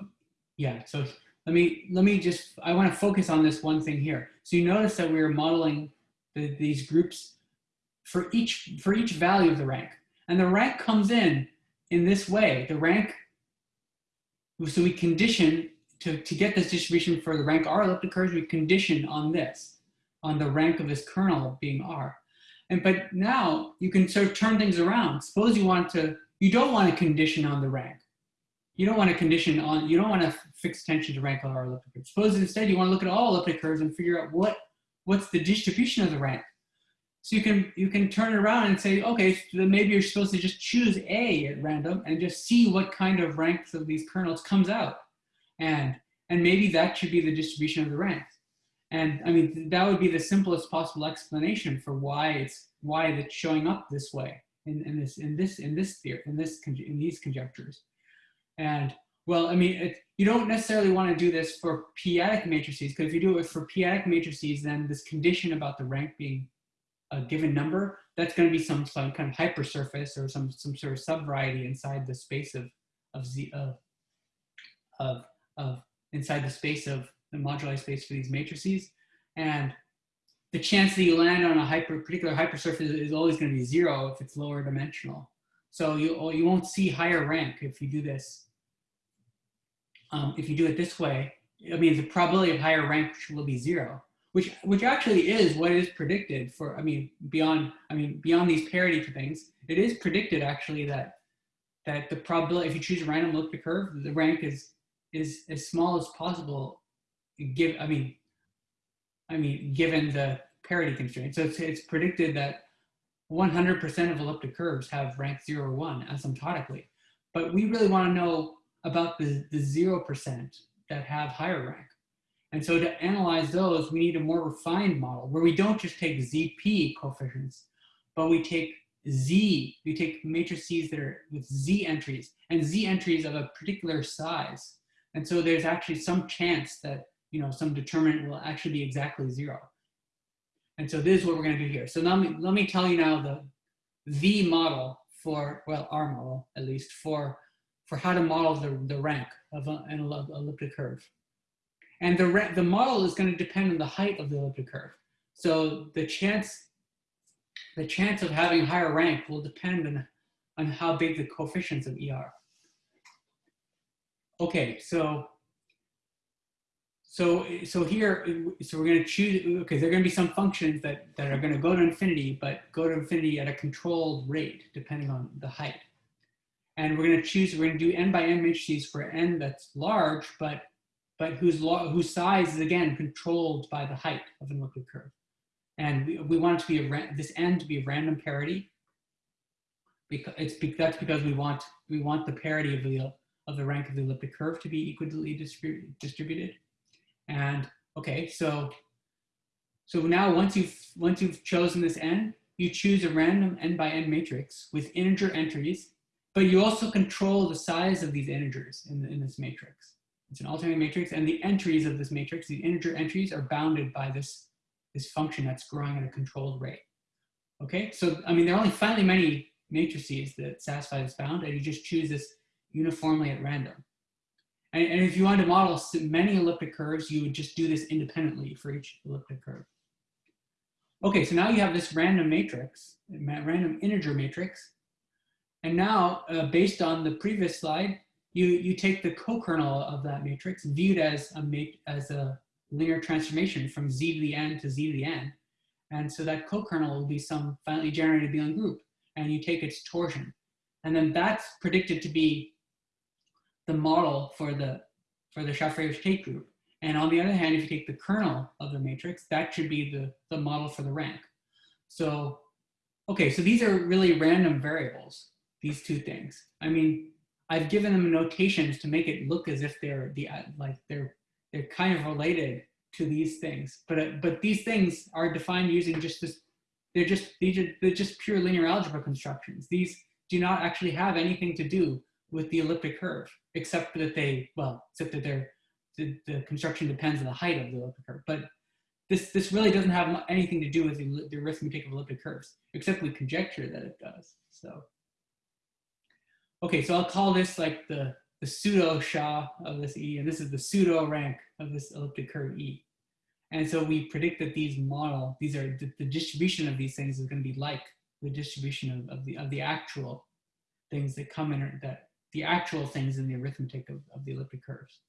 yeah, so let me, let me just, I want to focus on this one thing here. So you notice that we're modeling the, these groups for each, for each value of the rank. And the rank comes in in this way, the rank, so we condition to, to get this distribution for the rank R elliptic curves, we condition on this on the rank of this kernel being R. And but now you can sort of turn things around. Suppose you want to, you don't want to condition on the rank. You don't want to condition on, you don't want to fix attention to rank of R elliptic curves. Suppose instead you want to look at all elliptic curves and figure out what, what's the distribution of the rank. so you can you can turn it around and say, okay, so then maybe you're supposed to just choose A at random and just see what kind of ranks of these kernels comes out, and and maybe that should be the distribution of the ranks. And I mean that would be the simplest possible explanation for why it's why it's showing up this way in, in this in this in this theory in this in these conjectures. And well, I mean, it, you don't necessarily want to do this for p-adic matrices because if you do it for p-adic matrices, then this condition about the rank being a given number, that's going to be some, some kind of hypersurface or some, some sort of subvariety inside the space of, of z of, of, of inside the space of the moduli space for these matrices. And the chance that you land on a hyper particular hypersurface is always going to be zero if it's lower dimensional. So you, you won't see higher rank if you do this. Um, if you do it this way, I mean, the probability of higher rank will be zero which which actually is what is predicted for i mean beyond i mean beyond these parity things it is predicted actually that that the probability if you choose a random elliptic curve the rank is is as small as possible give i mean i mean given the parity constraint so it's, it's predicted that 100% of elliptic curves have rank 0 or 1 asymptotically. But we really want to know about the the 0% that have higher rank. And so to analyze those, we need a more refined model where we don't just take ZP coefficients, but we take Z, we take matrices that are with Z entries and Z entries of a particular size. And so there's actually some chance that, you know, some determinant will actually be exactly zero. And so this is what we're gonna do here. So let me, let me tell you now the, the model for, well, our model at least, for, for how to model the, the rank of a, an elliptic curve. And the, the model is going to depend on the height of the elliptic curve. So the chance, the chance of having higher rank will depend on, on how big the coefficients of E are. Okay, so so so here, so we're going to choose. Okay, there are going to be some functions that that are going to go to infinity, but go to infinity at a controlled rate depending on the height. And we're going to choose. We're going to do n by n matrices for n that's large, but but whose, whose size is again controlled by the height of an elliptic curve. And we, we want it to be a this n to be a random parity. Because it's that's because we want we want the parity of the of the rank of the elliptic curve to be equally distributed. And okay, so so now once you've once you've chosen this n, you choose a random n by n matrix with integer entries, but you also control the size of these integers in, in this matrix. It's an alternating matrix, and the entries of this matrix, the integer entries, are bounded by this, this function that's growing at a controlled rate. Okay, so I mean, there are only finitely many matrices that satisfy this bound, and you just choose this uniformly at random. And, and if you wanted to model many elliptic curves, you would just do this independently for each elliptic curve. Okay, so now you have this random matrix, random integer matrix. And now, uh, based on the previous slide, you, you take the co-kernel of that matrix viewed as a, as a linear transformation from z to the n to z to the n. And so that co-kernel will be some finitely generated abelian group, and you take its torsion. And then that's predicted to be the model for the, for the Shafarevich-Tate group. And on the other hand, if you take the kernel of the matrix, that should be the, the model for the rank. So, okay, so these are really random variables, these two things. I mean, I've given them notations to make it look as if they're the like they're they're kind of related to these things. But uh, but these things are defined using just this. They're just these are they're just pure linear algebra constructions. These do not actually have anything to do with the elliptic curve, except that they well, except that they're the, the construction depends on the height of the elliptic curve. But this this really doesn't have anything to do with the, the arithmetic of elliptic curves, except we conjecture that it does. So. Okay, so I'll call this like the, the pseudo SHA of this E, and this is the pseudo rank of this elliptic curve E. And so we predict that these model, these are the, the distribution of these things is going to be like the distribution of, of the of the actual things that come in that the actual things in the arithmetic of, of the elliptic curves.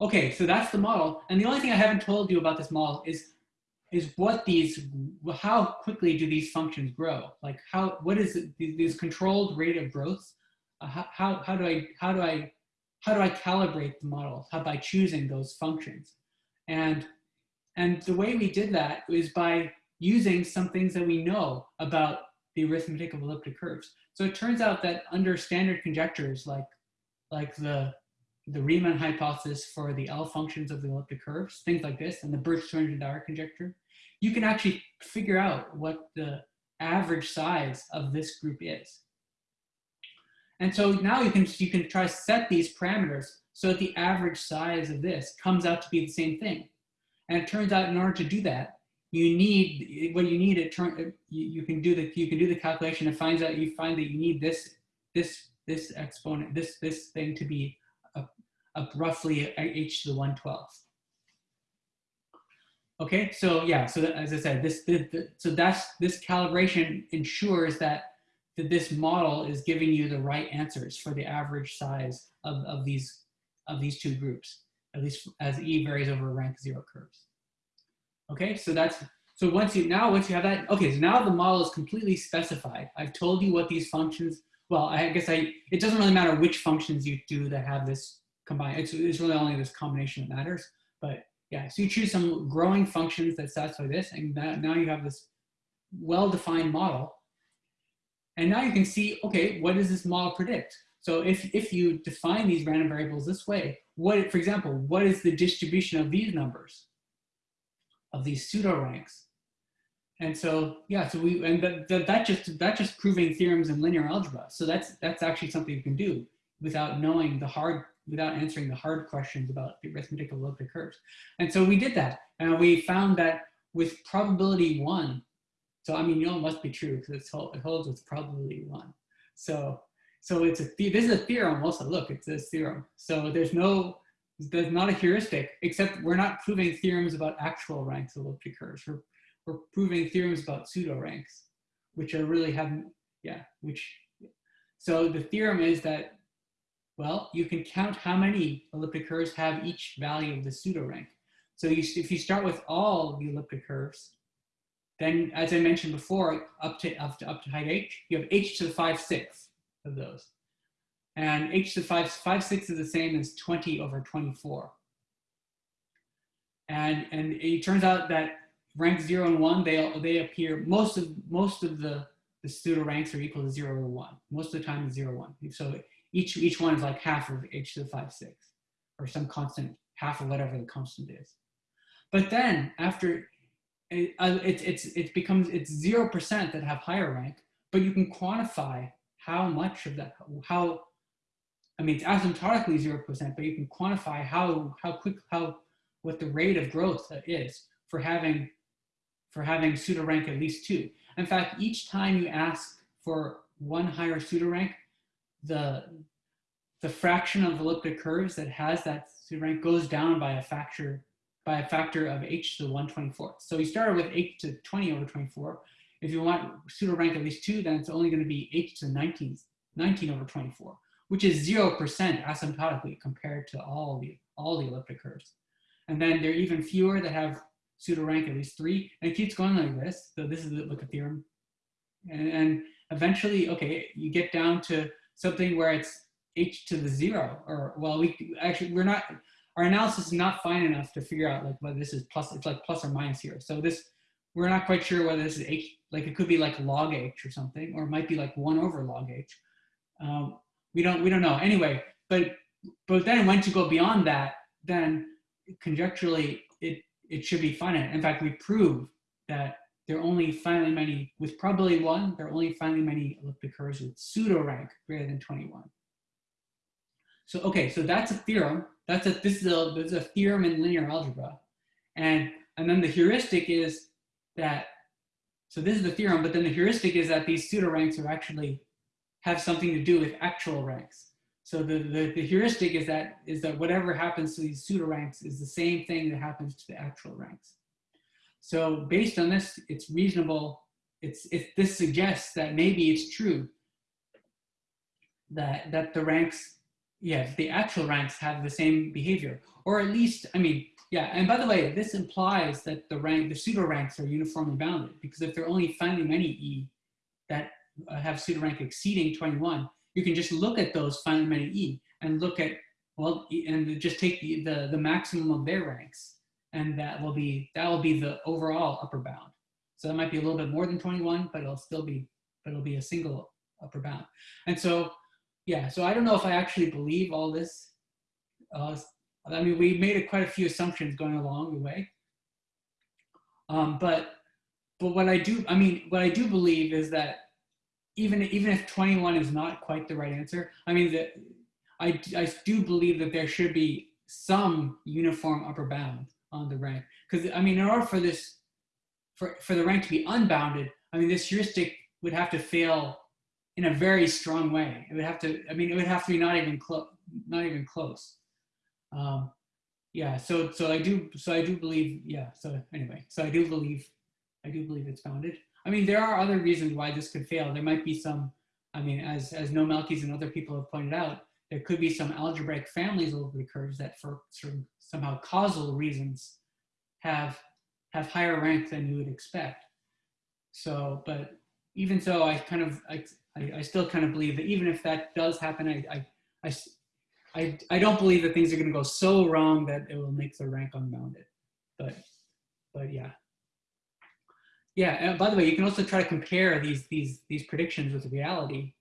Okay, so that's the model. And the only thing I haven't told you about this model is is what these, how quickly do these functions grow? Like how, what is it, these controlled rate of growth? Uh, how, how, how do I, how do I, how do I calibrate the model? How by choosing those functions? And, and the way we did that is by, using some things that we know about the arithmetic of elliptic curves. So it turns out that under standard conjectures like, like the, the Riemann hypothesis for the L functions of the elliptic curves, things like this, and the Birch-Swinnerton-Dyer conjecture, you can actually figure out what the average size of this group is. And so now you can, you can try to set these parameters so that the average size of this comes out to be the same thing. And it turns out in order to do that, you need what you need. It turn uh, you, you can do the you can do the calculation. It finds out you find that you need this this this exponent this this thing to be a roughly h to the one twelfth. Okay, so yeah, so that, as I said, this, the, the, so that's this calibration ensures that that this model is giving you the right answers for the average size of, of these of these two groups, at least as e varies over rank zero curves. Okay, so that's, so once you, now once you have that, okay, so now the model is completely specified. I've told you what these functions, well, I guess I, it doesn't really matter which functions you do that have this combined, it's, it's really only this combination that matters. But yeah, so you choose some growing functions that satisfy this, and that, now you have this well-defined model. And now you can see, okay, what does this model predict? So if, if you define these random variables this way, what, for example, what is the distribution of these numbers? Of these pseudo ranks. And so, yeah, so we, and that, that, that just, that just proving theorems in linear algebra. So that's, that's actually something you can do without knowing the hard, without answering the hard questions about the arithmetic of elliptic curves. And so we did that. And we found that with probability one, so I mean, you know, it must be true because it holds with probability one. So, so it's a, this is a theorem also, look, it's this theorem. So there's no, there's not a heuristic, except we're not proving theorems about actual ranks of elliptic curves. We're, we're proving theorems about pseudo ranks, which are really haven't, yeah, which, so the theorem is that, well, you can count how many elliptic curves have each value of the pseudo rank. So you, if you start with all the elliptic curves, then as I mentioned before, up to, up to, up to height h, you have h to the 5 sixths of those. And h to the 5, 5 6 is the same as 20 over 24. And, and it turns out that rank 0 and 1, they, they appear, most of, most of the, the pseudo ranks are equal to 0 or 1. Most of the time it's 0, 1. So each, each one is like half of h to the 5 6, or some constant, half of whatever the constant is. But then after, it, uh, it, it's, it becomes, it's 0% that have higher rank, but you can quantify how much of that, how I mean, it's asymptotically 0%, but you can quantify how, how quick, how, what the rate of growth is for having, for having pseudo rank at least two. In fact, each time you ask for one higher pseudo rank, the, the fraction of elliptic curves that has that pseudo rank goes down by a factor, by a factor of h to the 124. So you started with h to 20 over 24. If you want pseudo rank at least two, then it's only going to be h to the 19, 19 over 24 which is 0% asymptotically compared to all the, all the elliptic curves. And then there are even fewer that have pseudo rank at least three, and it keeps going like this. So this is the, a theorem. And, and eventually, okay, you get down to something where it's h to the zero, or well, we actually, we're not, our analysis is not fine enough to figure out like whether this is plus, it's like plus or minus here. So this, we're not quite sure whether this is h, like it could be like log h or something, or it might be like one over log h. Um, we don't we don't know. Anyway but but then once you go beyond that then conjecturally it it should be finite. In fact we prove that there are only finitely many with probability one there are only finitely many elliptic curves with pseudo rank greater than 21 so okay so that's a theorem. That's a this is a this is a theorem in linear algebra. And and then the heuristic is that so this is the theorem but then the heuristic is that these pseudo ranks are actually have something to do with actual ranks. So the, the, the, heuristic is that, is that whatever happens to these pseudo ranks is the same thing that happens to the actual ranks. So based on this, it's reasonable, it's, if this suggests that maybe it's true that, that the ranks, yes, the actual ranks have the same behavior, or at least, I mean, yeah, and by the way, this implies that the rank, the pseudo ranks are uniformly bounded because if there are only finitely many E, that have pseudo rank exceeding 21, you can just look at those many E and look at, well, and just take the, the, the maximum of their ranks. And that will be, that will be the overall upper bound. So that might be a little bit more than 21, but it'll still be, but it'll be a single upper bound. And so, yeah, so I don't know if I actually believe all this. Uh, I mean, we made a, quite a few assumptions going along the way. Um, but, but what I do, I mean, what I do believe is that even, even if 21 is not quite the right answer, I mean, that I, I do believe that there should be some uniform upper bound on the rank. Because, I mean, in order for this, for, for the rank to be unbounded, I mean, this heuristic would have to fail in a very strong way. It would have to, I mean, it would have to be not even close, not even close. Um, yeah, so, so I do, so I do believe, yeah, so anyway, so I do believe, I do believe it's bounded. I mean, there are other reasons why this could fail. There might be some, I mean, as, as Noam Elkies and other people have pointed out, there could be some algebraic families over the curves that for of somehow causal reasons have, have higher rank than you would expect. So, but even so, I kind of, I, I, I still kind of believe that even if that does happen, I, I, I, I, I don't believe that things are going to go so wrong that it will make the rank unbounded. But, but yeah. Yeah, and by the way, you can also try to compare these, these, these predictions with reality.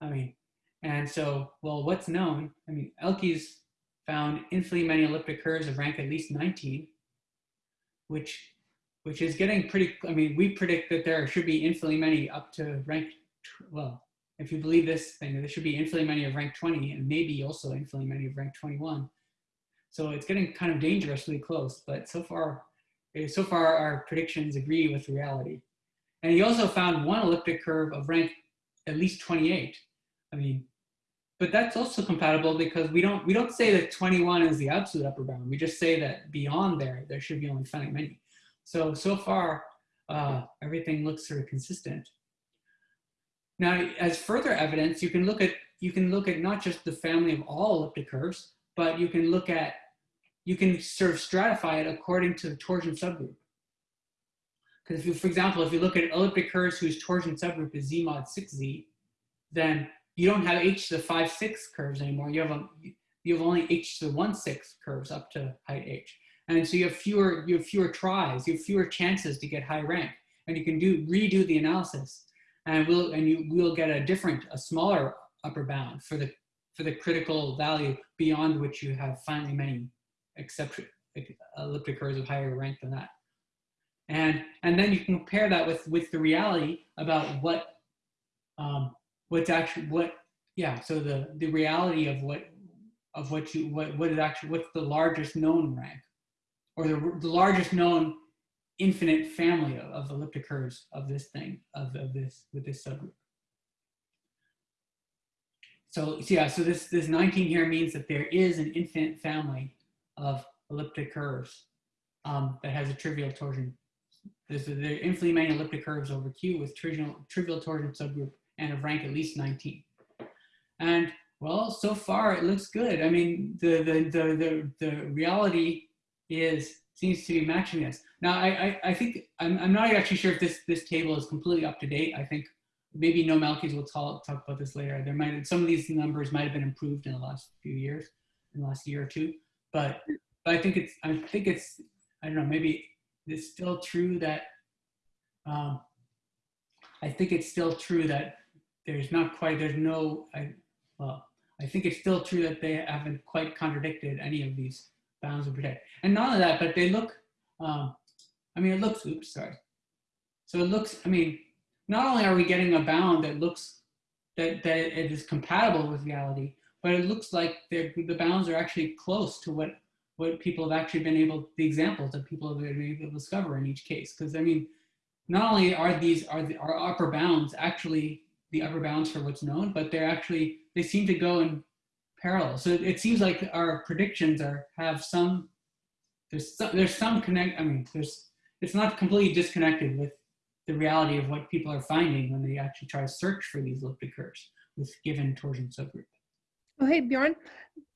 I mean, and so, well, what's known? I mean, Elkies found infinitely many elliptic curves of rank at least 19, which, which is getting pretty, I mean, we predict that there should be infinitely many up to rank, well, if you believe this thing, there should be infinitely many of rank 20 and maybe also infinitely many of rank 21. So it's getting kind of dangerously close, but so far, so far our predictions agree with reality. And he also found one elliptic curve of rank at least 28. I mean, but that's also compatible because we don't we don't say that 21 is the absolute upper bound. We just say that beyond there, there should be only finite many. So, so far, uh, everything looks sort of consistent. Now, as further evidence, you can look at you can look at not just the family of all elliptic curves, but you can look at you can sort of stratify it according to the torsion subgroup. Because if you, for example, if you look at elliptic curves whose torsion subgroup is z mod 6z, then you don't have h to the 5, 6 curves anymore. You have, a, you have only h to the 1, 6 curves up to height h. And so you have fewer, you have fewer tries, you have fewer chances to get high rank. And you can do redo the analysis and we'll and you will get a different, a smaller upper bound for the for the critical value beyond which you have finally many except elliptic curves of higher rank than that. And and then you can compare that with with the reality about what um, what's actually what yeah so the the reality of what of what you what what is actually what's the largest known rank or the, the largest known infinite family of, of elliptic curves of this thing of, of this with this subgroup so, so yeah so this this 19 here means that there is an infinite family of elliptic curves um, that has a trivial torsion a, there are infinitely many elliptic curves over q with trivial trivial torsion subgroup and of rank at least 19. And well, so far it looks good. I mean, the, the, the, the, the reality is, seems to be matching this. Now, I, I, I think, I'm, I'm not actually sure if this, this table is completely up to date. I think maybe Noam Elkies will talk, talk about this later. There might, some of these numbers might have been improved in the last few years, in the last year or two. But, but I think it's, I think it's, I don't know, maybe it's still true that, um, I think it's still true that there's not quite, there's no, I, well, I think it's still true that they haven't quite contradicted any of these bounds of predict. And not only that, but they look, um, I mean, it looks, oops, sorry. So it looks, I mean, not only are we getting a bound that looks, that, that it is compatible with reality, but it looks like the bounds are actually close to what, what people have actually been able, the examples that people have been able to discover in each case. Because I mean, not only are these, are, the, are upper bounds actually the upper bounds for what's known, but they're actually, they seem to go in parallel. So it seems like our predictions are, have some, there's some, there's some connect, I mean, there's, it's not completely disconnected with the reality of what people are finding when they actually try to search for these elliptic curves with given torsion subgroup. Oh, hey, Bjorn,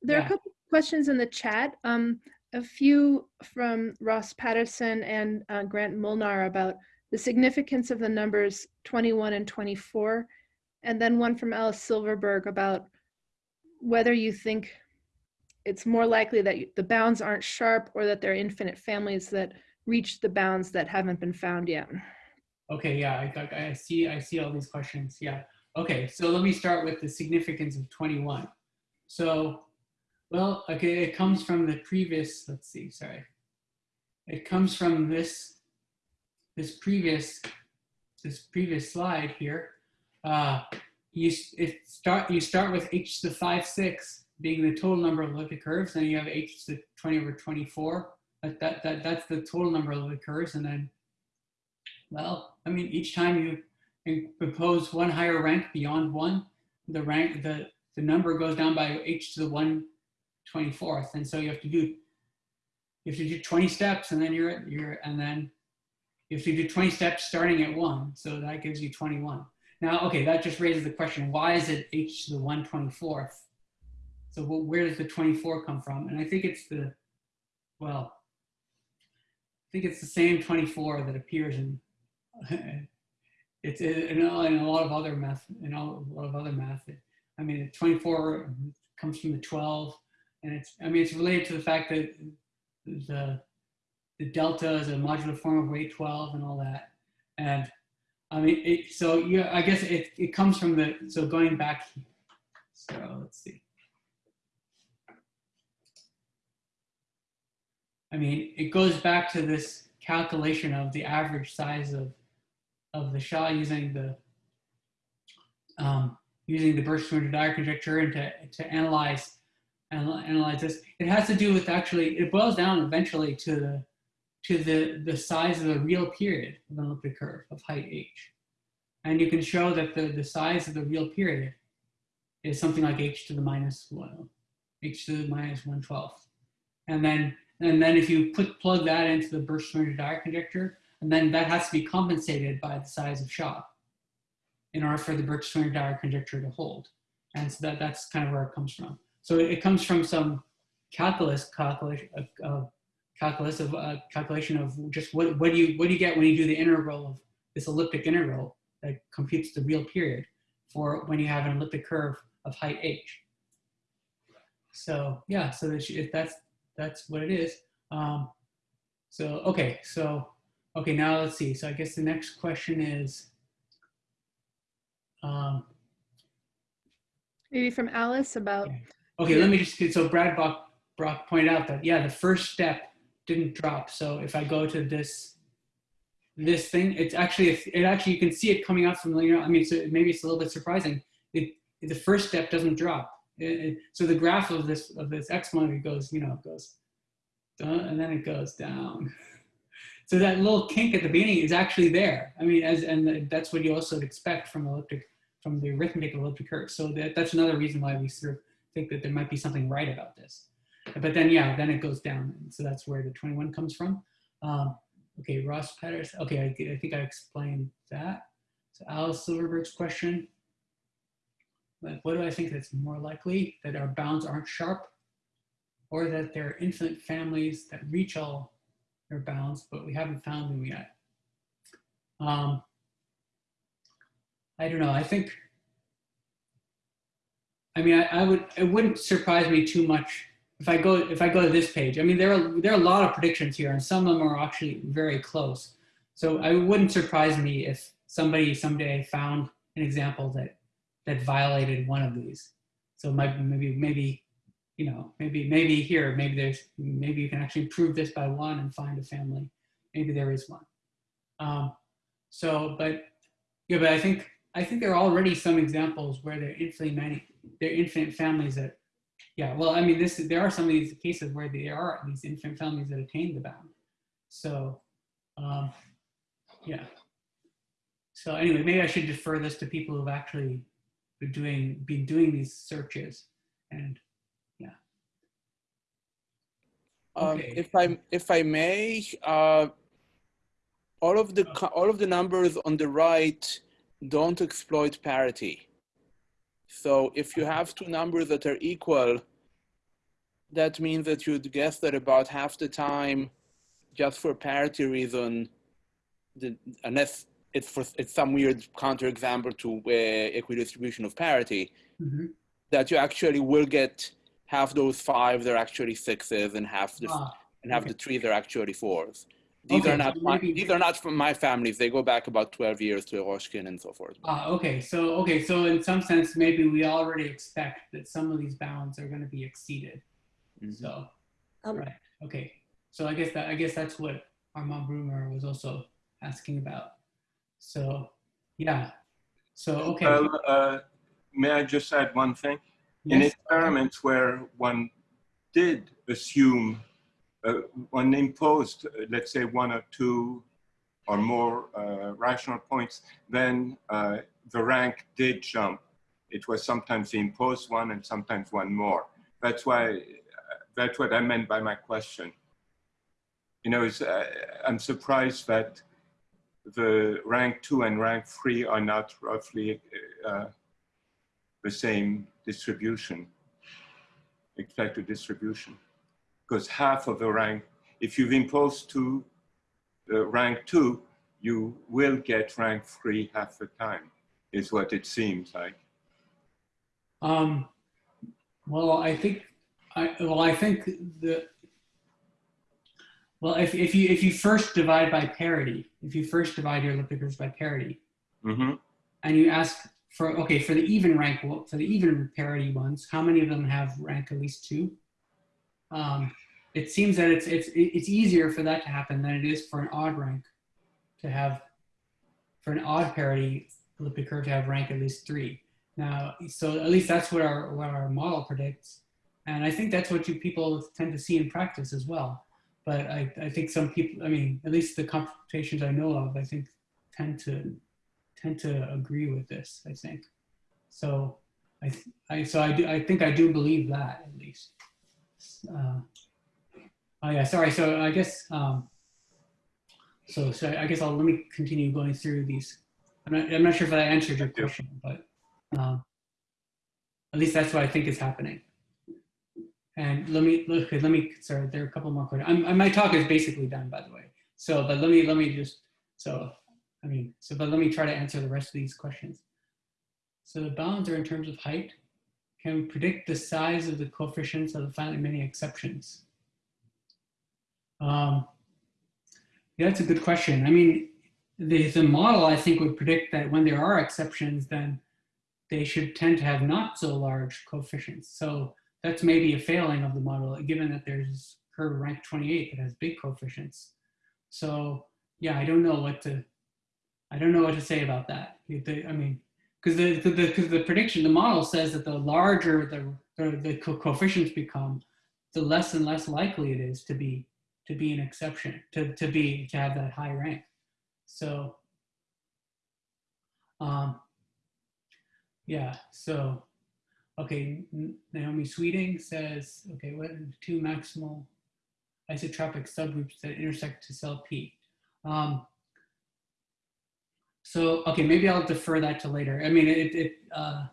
there Yeah. are a couple questions in the chat. Um, a few from Ross Patterson and uh, Grant Molnar about the significance of the numbers 21 and 24 and then one from Alice Silverberg about whether you think it's more likely that you- the bounds aren't sharp or that there are infinite families that reach the bounds that haven't been found yet. Okay, yeah, I, I see, I see all these questions, yeah. Okay, so let me start with the significance of 21. So, well, okay, it comes from the previous, let's see, sorry. It comes from this, this previous, this previous slide here. Uh, you, it start, you start with h to the 5, 6 being the total number of elliptic curves, then you have h to the 20 over 24. That, that, that, that's the total number of elliptic curves, and then well, I mean, each time you impose one higher rank beyond one, the rank, the, the number goes down by h to the 124th. And so you have to do, you have to do 20 steps and then you're, at you're, and then if you have to do 20 steps starting at one. So that gives you 21. Now, okay, that just raises the question, why is it h to the 124th? So wh- where does the 24 come from? And I think it's the, well, I think it's the same 24 that appears in it's in, in, a- lot of other math, in all- a lot of other math. I mean, the 24 comes from the 12, and it's, I mean, it's related to the fact that the, the delta is a modular form of weight 12 and all that. And I mean, it, so yeah, I guess it, it comes from the, so going back, so let's see. I mean, it goes back to this calculation of the average size of of the Sha using the um, using the Dyer conjecture and to, to analyze analyze this. It has to do with actually it boils down eventually to the to the the size of the real period of an elliptic curve of height h, and you can show that the the size of the real period is something like h to the minus one, h to the minus one twelfth, and then and then if you put plug that into the Dyer conjecture, and then that has to be compensated by the size of Sha in order for the Birch-Swinnerton Dyer conjecture to hold. And so that, that's kind of where it comes from. So it, it comes from some calculus calculation calculus of uh, calculation of just what, what do you what do you get when you do the integral of this elliptic integral that computes the real period for when you have an elliptic curve of height h. So yeah, so that's that's what it is. Um, so okay, so Okay, now let's see. So I guess the next question is, um, Maybe from Alice about, Yeah. okay, let me just, so Brad Brock, Brock pointed out that, yeah, the first step didn't drop. So if I go to this, this thing, it's actually, it actually, you can see it coming out from, you know, I mean, so maybe it's a little bit surprising. It, the first step doesn't drop. It- it- so the graph of this, of this exponent goes, you know, it goes, and then it goes down. So that little kink at the beginning is actually there. I mean, as and that's what you also expect from elliptic, from the arithmetic of curve. So that, that's another reason why we sort of think that there might be something right about this. But then, yeah, then it goes down. And so that's where the 21 comes from. Um, okay, Ross Peters. Okay, I, I think I explained that. So Alice Silverberg's question. Like, what do I think that's more likely? That our bounds aren't sharp or that there are infinite families that reach all their bounds, but we haven't found them yet. Um, I don't know. I think. I mean, I, I would. It wouldn't surprise me too much if I go if I go to this page. I mean, there are there are a lot of predictions here, and some of them are actually very close. So I wouldn't surprise me if somebody someday found an example that that violated one of these. So might maybe maybe you know, maybe maybe here, maybe there's maybe you can actually prove this by one and find a family. Maybe there is one. Um, so, but yeah, but I think I think there are already some examples where there are infinitely many, there are infinite families that, yeah. Well, I mean, this there are some of these cases where there are these infinite families that attain the bound. So, um, yeah. So anyway, maybe I should defer this to people who've actually been doing been doing these searches and Um, Okay. if I if I may, uh, all of the all of the numbers on the right don't exploit parity. So if you have two numbers that are equal, that means that you'd guess that about half the time, just for parity reason, the, unless it's for it's some weird counterexample to uh, equidistribution of parity, Mhm. that you actually will get half those five they're actually sixes and half the Ah, and half okay. the three they're actually fours. These Okay, are not so my, maybe- these are not from my families. They go back about 12 years to Eroshkin and so forth. Ah, okay, so, okay, so in some sense, maybe we already expect that some of these bounds are gonna be exceeded. Mhm. So, Um, right, okay. So I guess that, I guess that's what Armand Brumer was also asking about. So, yeah, so, okay. Well, uh, may I just add one thing? In yes, experiments where one did assume, one imposed, uh, let's say, one or two or more uh, rational points, then uh, the rank did jump. It was sometimes the imposed one and sometimes one more. That's why, uh, that's what I meant by my question. You know, uh, I'm surprised that the rank two and rank three are not roughly uh, the same distribution, expected distribution. Because half of the rank, if you've imposed to the rank two, you will get rank three half the time, is what it seems like. Um, well, I think, I, well, I think the, well, if, if you, if you first divide by parity, if you first divide your elliptic curves by parity, hmm and you ask for, okay, for the even rank, well, for the even parity ones, how many of them have rank at least two? Um, it seems that it's, it's, it's easier for that to happen than it is for an odd rank to have, for an odd parity elliptic curve to have rank at least three. Now, so at least that's what our, what our model predicts. And I think that's what you people tend to see in practice as well. But I, I think some people, I mean, at least the computations I know of, I think tend to tend to agree with this, I think. So I, I so I do I think I do believe that. Uh, oh yeah, sorry. So I guess um, so so I guess I'll let me continue going through these. I'm not I'm not sure if I answered your question, but um, at least that's what I think is happening. And let me look. Let me. Sorry, there are a couple more questions. I'm, my talk is basically done, by the way. So, but let me let me just. So, I mean, so but let me try to answer the rest of these questions. So the bounds are in terms of height. Can we predict the size of the coefficients of the finitely many exceptions? Um, yeah, that's a good question. I mean, the, the model I think would predict that when there are exceptions, then they should tend to have not so large coefficients. So that's maybe a failing of the model, given that there's curve rank 28 that has big coefficients. So yeah, I don't know what to, I don't know what to say about that. I mean, because the, the, the, the prediction, the model says that the larger the, the, the co- coefficients become, the less and less likely it is to be, to be an exception, to, to be, to have that high rank. So, um, yeah, so, okay, Naomi Sweeting says, okay, what two maximal isotropic subgroups that intersect to cell P? Um, so, okay, maybe I'll defer that to later. I mean, it, it, uh,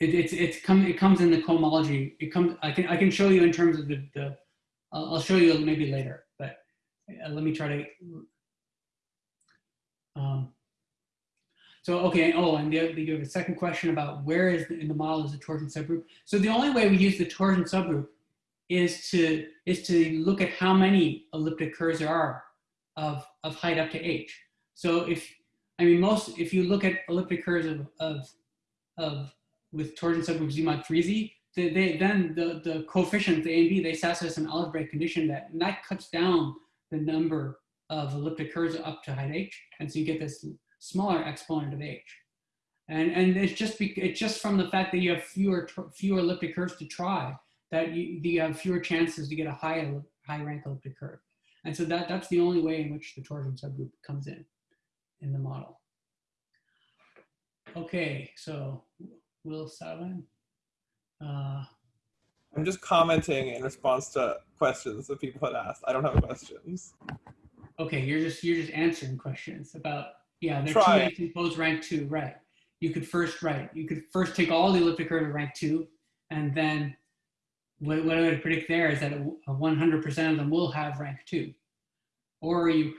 it, it's, it's come, it comes in the cohomology. It comes, I can, I can show you in terms of the, the I'll, I'll show you maybe later, but uh, let me try to, um, so, okay, oh, and the, you have a second question about where is the, in the model is the torsion subgroup. So the only way we use the torsion subgroup is to, is to look at how many elliptic curves there are of, of height up to h. So if, I mean, most, if you look at elliptic curves of, of, of with torsion subgroup Z mod 3Z, they, they, then the, the coefficient, the A and B, they satisfy an algebraic condition that, and that cuts down the number of elliptic curves up to height h. And so you get this smaller exponent of h. And, and it's just be, it's just from the fact that you have fewer fewer elliptic curves to try that you, you have fewer chances to get a high high rank elliptic curve. And so that, that's the only way in which the torsion subgroup comes in in the model. Okay, so Will Sawin. Uh, I'm just commenting in response to questions that people had asked. I don't have questions. okay, you're just you're just answering questions about yeah, they're Try. two H imposed rank two, right? You could first right, you could first take all the elliptic curve of rank two, and then what, what I would predict there is that 100% of them will have rank two, or you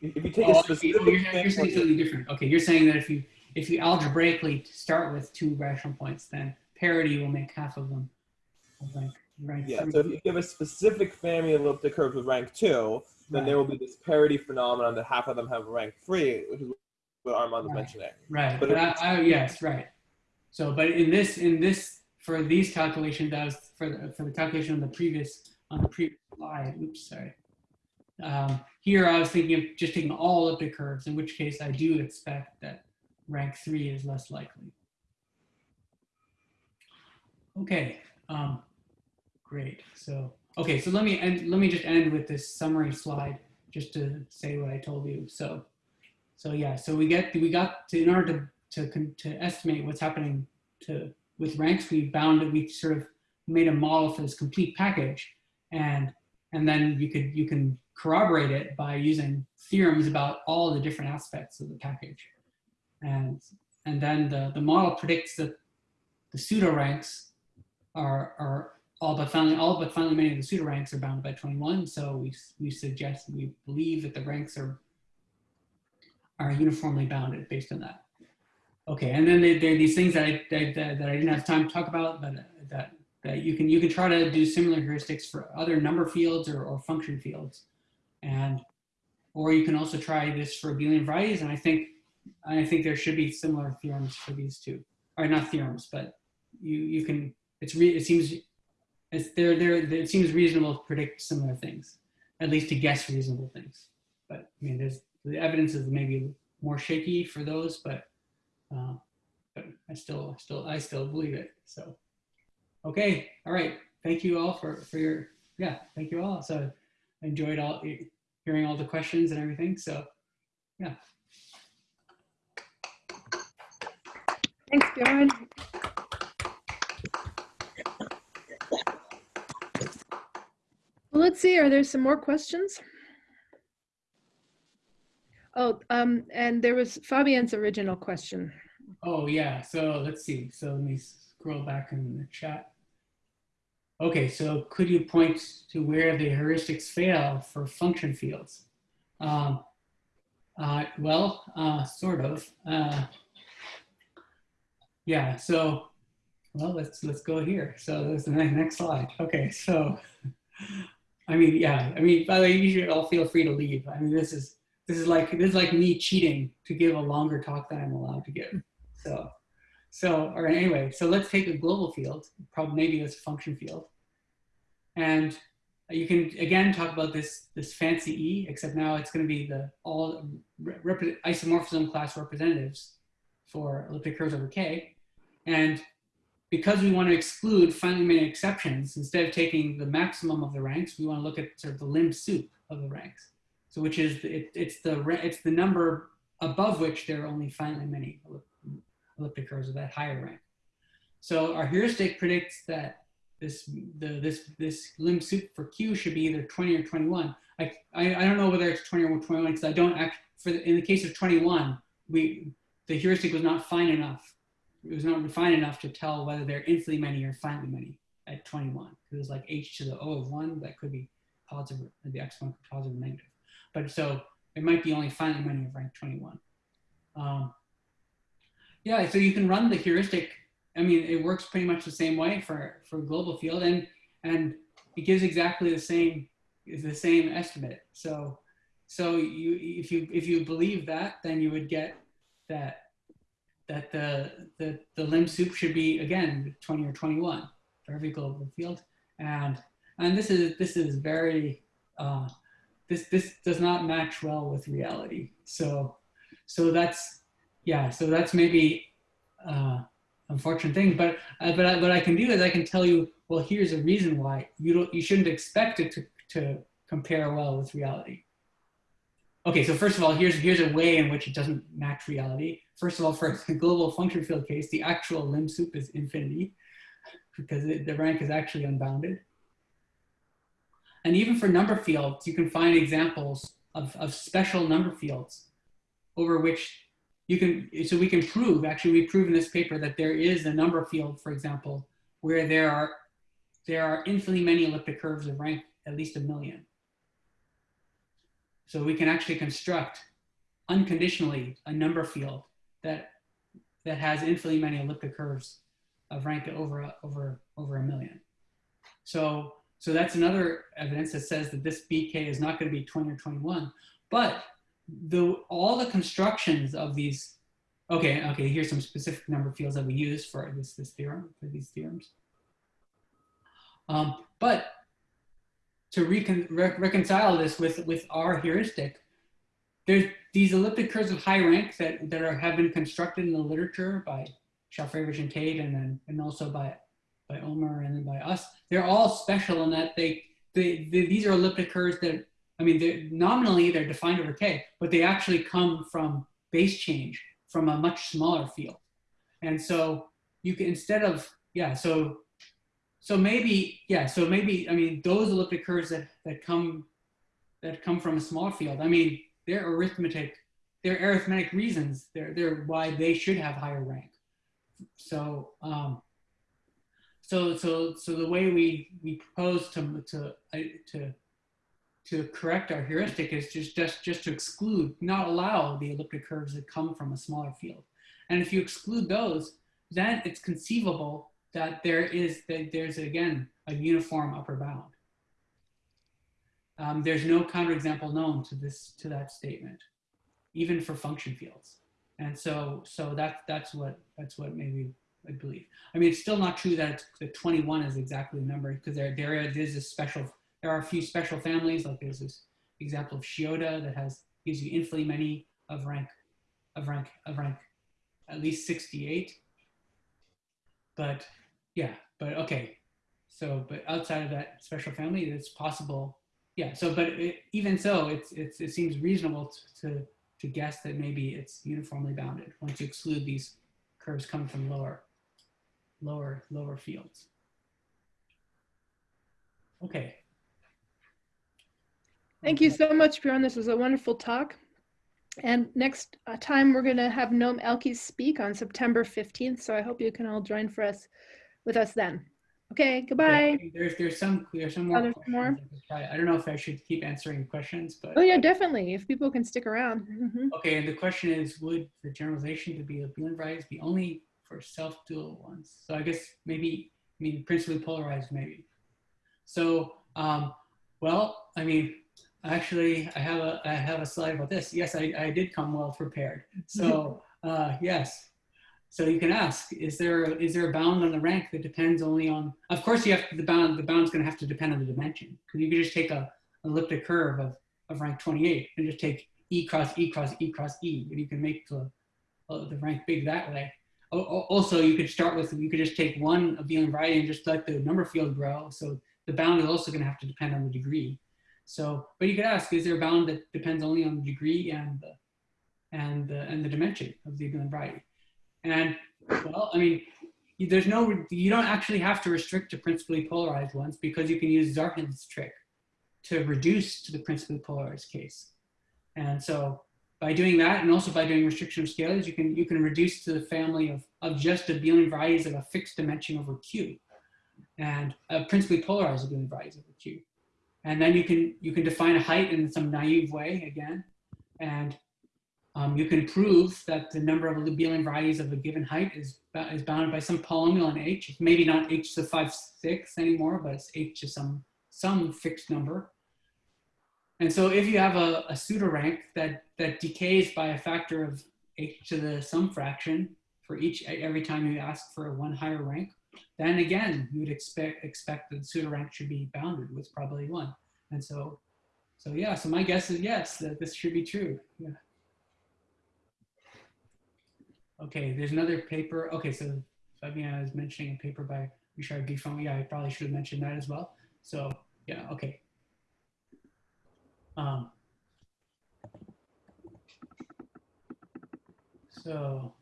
If you take Oh, a specific Oh, you're, you're saying something different. Okay, you're saying that if you if you algebraically start with two rational points, then parity will make half of them of rank, rank Yeah, three. so if you give a specific family of elliptic curves with rank two, then there will be this parity phenomenon that half of them have rank three, which is what Armand was Right. mentioning. Right, But but I, I, yes, right. So, but in this, in this, for these calculations, that was for the, for the calculation on the previous, on the previous slide, oops, sorry. Um, here I was thinking of just taking all elliptic curves, in which case I do expect that rank three is less likely. Okay, um, great. So, okay, so let me end, let me just end with this summary slide, just to say what I told you. So, so yeah, so we get we got to in order to to to estimate what's happening to with ranks, we bound it. We sort of made a model for this complete package, and and then you could you can corroborate it by using theorems about all the different aspects of the package, and and then the the model predicts that the pseudo ranks are are all but finitely all but finitely many of the pseudo ranks are bounded by 21. So we we suggest we believe that the ranks are are uniformly bounded based on that. Okay, and then there, are these things that I, that, that that I didn't have time to talk about, but uh, that, that you can you can try to do similar heuristics for other number fields or, or function fields, and or you can also try this for Abelian varieties. And I think I think there should be similar theorems for these two, or not theorems, but you you can it's re, it seems it's there there it seems reasonable to predict similar things, at least to guess reasonable things. But I mean, there's the evidence is maybe more shaky for those, but uh, but I still still I still believe it. So okay, all right. Thank you all for for your yeah. Thank you all. So I enjoyed all hearing all the questions and everything. So yeah. Thanks, Bjorn. Well, let's see, are there some more questions? Oh, um, and there was Fabien's original question. Oh yeah. So let's see. So let me scroll back in the chat. Okay, so could you point to where the heuristics fail for function fields? Um, uh, well, uh, sort of. Uh, yeah, so, well, let's, let's go here. So there's the next, slide. Okay, so, I mean, yeah, I mean, by the way, you should all feel free to leave. I mean, this is, this is like, this is like me cheating to give a longer talk than I'm allowed to give. So, so, right, anyway, so let's take a global field, probably maybe a function field. And you can, again, talk about this, this fancy E, except now it's gonna be the all isomorphism class representatives for elliptic curves over K. And because we want to exclude finitely many exceptions, instead of taking the maximum of the ranks, we want to look at sort of the lim sup of the ranks. So which is, it, it's, the, it's the number above which there are only finitely many elliptic curves of that higher rank. So our heuristic predicts that this the this this lim sup for Q should be either 20 or 21. I I, I don't know whether it's 20 or 21 because I don't act for the, in the case of 21 we the heuristic was not fine enough. It was not refined enough to tell whether they're infinitely many or finitely many at 21. It was like h to the o of one that could be positive, the exponent could be positive or negative. But so it might be only finitely many of rank 21. Um, yeah, so you can run the heuristic. I mean, it works pretty much the same way for for global field, and and it gives exactly the same the same estimate. So so you if you if you believe that, then you would get that that the the the lim sup should be again 20 or 21 for every global field, and and this is this is very uh, this this does not match well with reality. So so that's yeah, so that's maybe uh, unfortunate thing. But uh, but I, what I can do is I can tell you, well, here's a reason why you don't you shouldn't expect it to to compare well with reality. Okay, so first of all, here's here's a way in which it doesn't match reality. First of all, for the global function field case, the actual lim sup is infinity because it, the rank is actually unbounded. And even for number fields, you can find examples of, of special number fields over which you can, so we can prove, actually we prove in this paper that there is a number field, for example, where there are, there are infinitely many elliptic curves of rank at least a million. So we can actually construct unconditionally a number field that, that has infinitely many elliptic curves of rank over, over, over a million. So, so that's another evidence that says that this BK is not going to be 20 or 21. But the all the constructions of these, okay, okay, here's some specific number fields that we use for this this theorem for these theorems. Um, but to recon, re reconcile this with with our heuristic, there's these elliptic curves of high rank that that are have been constructed in the literature by Shafarevich and Tate, and then and also by by Ulmer and then by us. They're all special in that they, they, they these are elliptic curves that I mean they're, nominally they're defined over k, but they actually come from base change from a much smaller field, and so you can instead of yeah so so maybe yeah so maybe I mean those elliptic curves that that come that come from a small field. I mean they're arithmetic, they're arithmetic reasons. They're they're why they should have higher rank. So um, so so so the way we we propose to to to to correct our heuristic is just just just to exclude, not allow the elliptic curves that come from a smaller field. And if you exclude those, then it's conceivable that there is that there's again a uniform upper bound. Um, there's no counterexample known to this to that statement, even for function fields. And so so that that's what that's what maybe I believe. I mean, it's still not true that the 21 is exactly the number because there there is a special there are a few special families like there's this example of Shioda that has gives you infinitely many of rank of rank of rank at least 68. But yeah, but okay. So, but outside of that special family, it's possible. Yeah. So, but it, even so, it's, it's it seems reasonable to, to to guess that maybe it's uniformly bounded once you exclude these curves coming from lower lower lower fields. Okay. Thank you so much, Bjorn. This was a wonderful talk. And next uh, time, we're going to have Noam Elkies speak on September 15th. So I hope you can all join for us with us then. Okay, goodbye. Okay, There's there's some there's some more. Oh, there's more? I could try. I don't know if I should keep answering questions, but Oh yeah, definitely. If people can stick around. Mhm. okay. And the question is, would the generalization to be a abelian varieties be only for self-dual ones? So I guess maybe I mean principally polarized maybe. So um, well, I mean, actually, I have a I have a slide about this. Yes, I, I did come well prepared. So uh, yes. So you can ask, is there is there a bound on the rank that depends only on? Of course, you have to, the bound. The bound's going to have to depend on the dimension because you can just take a elliptic curve of, of rank 28 and just take e cross e cross e cross e, and you can make the uh, the rank big that way. O- Also, you could start with you could just take one abelian variety and just let the number field grow. So the bound is also going to have to depend on the degree. So, but you could ask, is there a bound that depends only on the degree and the and the, and the dimension of the abelian variety? And well, I mean, there's no, you don't actually have to restrict to principally polarized ones because you can use Zarhin's trick to reduce to the principally polarized case. And so by doing that, and also by doing restriction of scalars, you can you can reduce to the family of, of just abelian varieties of a fixed dimension over Q, and principally polarized abelian varieties over Q. And then you can you can define a height in some naive way again, and um, you can prove that the number of abelian varieties of a given height is, is bounded by some polynomial in H. It's maybe not H to the 5 6 anymore, but it's H to some, some fixed number. And so if you have a, a pseudorank that, that decays by a factor of H to the some fraction for each every time you ask for one higher rank, then again, you would expect, expect that the pseudorank should be bounded with probability one. And so, so yeah, so my guess is yes, that this should be true. Yeah. Okay, there's another paper. Okay, so Fabien is mentioning a paper by Richard Griffon. Yeah, I probably should have mentioned that as well. So yeah, okay. Um, so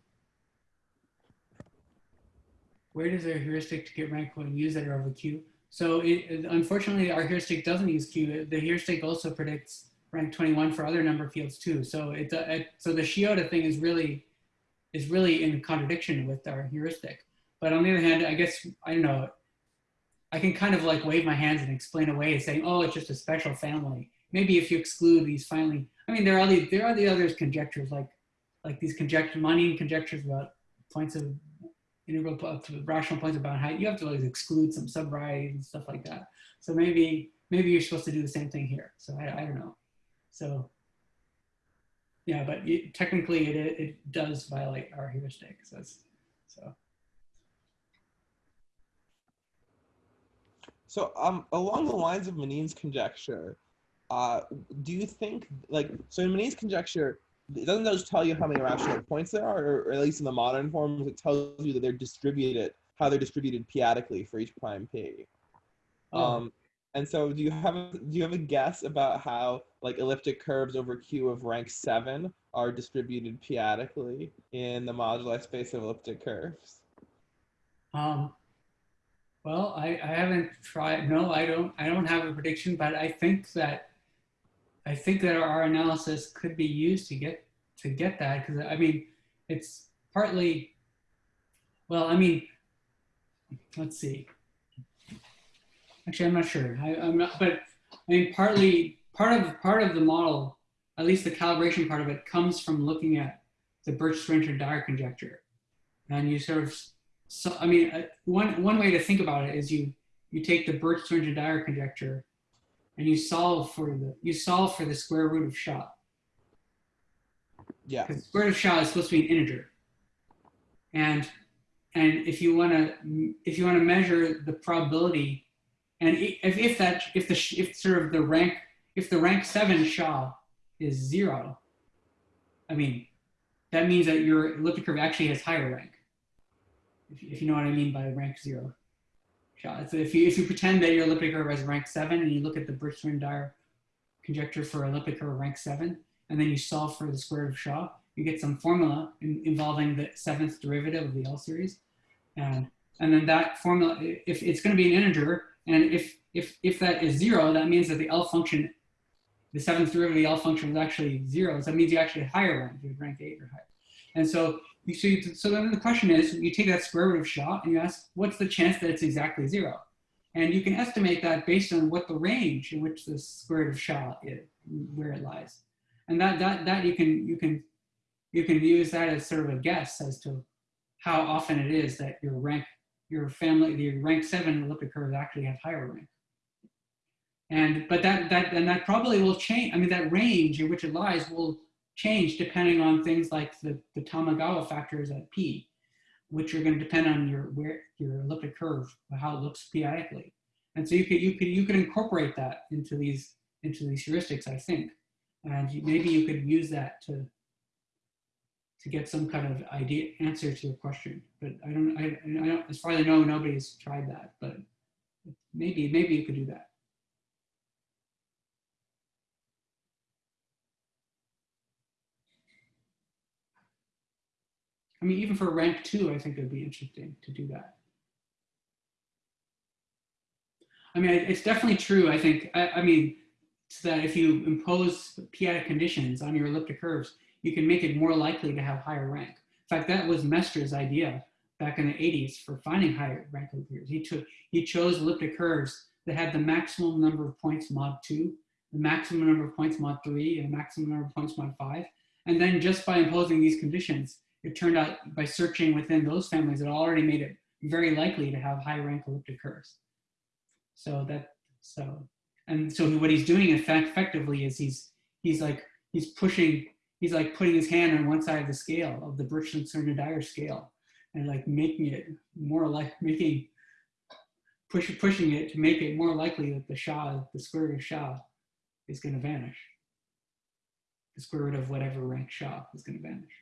where does our heuristic to get rank when use that are over Q? So it, unfortunately, our heuristic doesn't use Q. The heuristic also predicts rank 21 for other number fields too. So it's uh, it, so the Shioda thing is really is really in contradiction with our heuristic. But on the other hand, I guess I don't know. I can kind of like wave my hands and explain away, saying, "Oh, it's just a special family." Maybe if you exclude these finally, I mean, there are the there are the other conjectures like like these conjecture conjectures about points of integral rational points about height, you have to like exclude some subvarieties and stuff like that. So maybe maybe you're supposed to do the same thing here. So I, I don't know. So yeah, but it, technically it it does violate our heuristic. So so So, um, along the lines of Manin's conjecture, uh, do you think, like, so in Manin's conjecture, it doesn't just tell you how many rational points there are, or, at least in the modern forms, it tells you that they're distributed, how they're distributed p-adically for each prime p. oh, Um, and so, do you have a, do you have a guess about how like elliptic curves over Q of rank seven are distributed p-adically in the moduli space of elliptic curves? Um, well, I, I haven't tried. No, I don't. I don't have a prediction, but I think that I think that our analysis could be used to get to get that because I mean, it's partly. Well, I mean, let's see. Actually, I'm not sure. I, I'm not, but I mean, partly part of part of the model, at least the calibration part of it, comes from looking at the Birch-Swinnerton-Dyer conjecture, and you sort of so I mean, uh, one one way to think about it is you you take the Birch-Swinnerton-Dyer conjecture, and you solve for the you solve for the square root of SHA. Yeah. Because square root of SHA is supposed to be an integer, and and if you want to if you want to measure the probability, and if if that if the if sort of the rank if the rank seven SHA is zero, I mean, that means that your elliptic curve actually has higher rank if, if you know what I mean by rank zero So if you if you pretend that your elliptic curve has rank seven and you look at the Birch-Swinnerton-Dyer conjecture for elliptic curve rank seven, and then you solve for the square of Sha, you get some formula in, involving the seventh derivative of the L series, and and then that formula, if it's going to be an integer, and if if if that is zero, that means that the L function, the seventh derivative of the L function is actually zero. So that means you actually have higher rank, you have rank eight or higher. And so so, you, so then the question is, you take that square root of Sha and you ask, what's the chance that it's exactly zero? And you can estimate that based on what the range in which the square root of SHA is, where it lies. And that, that, that you can, you can, you can use that as sort of a guess as to how often it is that your rank, your family, your rank seven elliptic curves actually have higher rank. And, but that, that, and that probably will change. I mean, that range in which it lies will change depending on things like the, the Tamagawa factors at P, which are going to depend on your where your elliptic curve, how it looks p-adically. And so you could you could you could incorporate that into these into these heuristics, I think, and you, maybe you could use that to to get some kind of idea answer to your question. But I don't I, I don't as far as I know nobody's tried that, but maybe maybe you could do that. I mean, even for rank two, I think it'd be interesting to do that. I mean, it's definitely true. I think, I, I mean, that if you impose p-adic conditions on your elliptic curves, you can make it more likely to have higher rank. In fact, that was Mestre's idea back in the 80s for finding higher rank elliptic curves. He took, he chose elliptic curves that had the maximum number of points mod two, the maximum number of points mod three, and the maximum number of points mod five. And then just by imposing these conditions, it turned out by searching within those families, it already made it very likely to have high rank elliptic curves. So that, so, and so what he's doing in effectively is he's, he's like, he's pushing, he's like putting his hand on one side of the scale of the Birch-Swinnerton-Dyer scale and like making it more like, making, push, pushing it to make it more likely that the Sha, the square root of Sha is gonna vanish. The square root of whatever rank Sha is gonna vanish.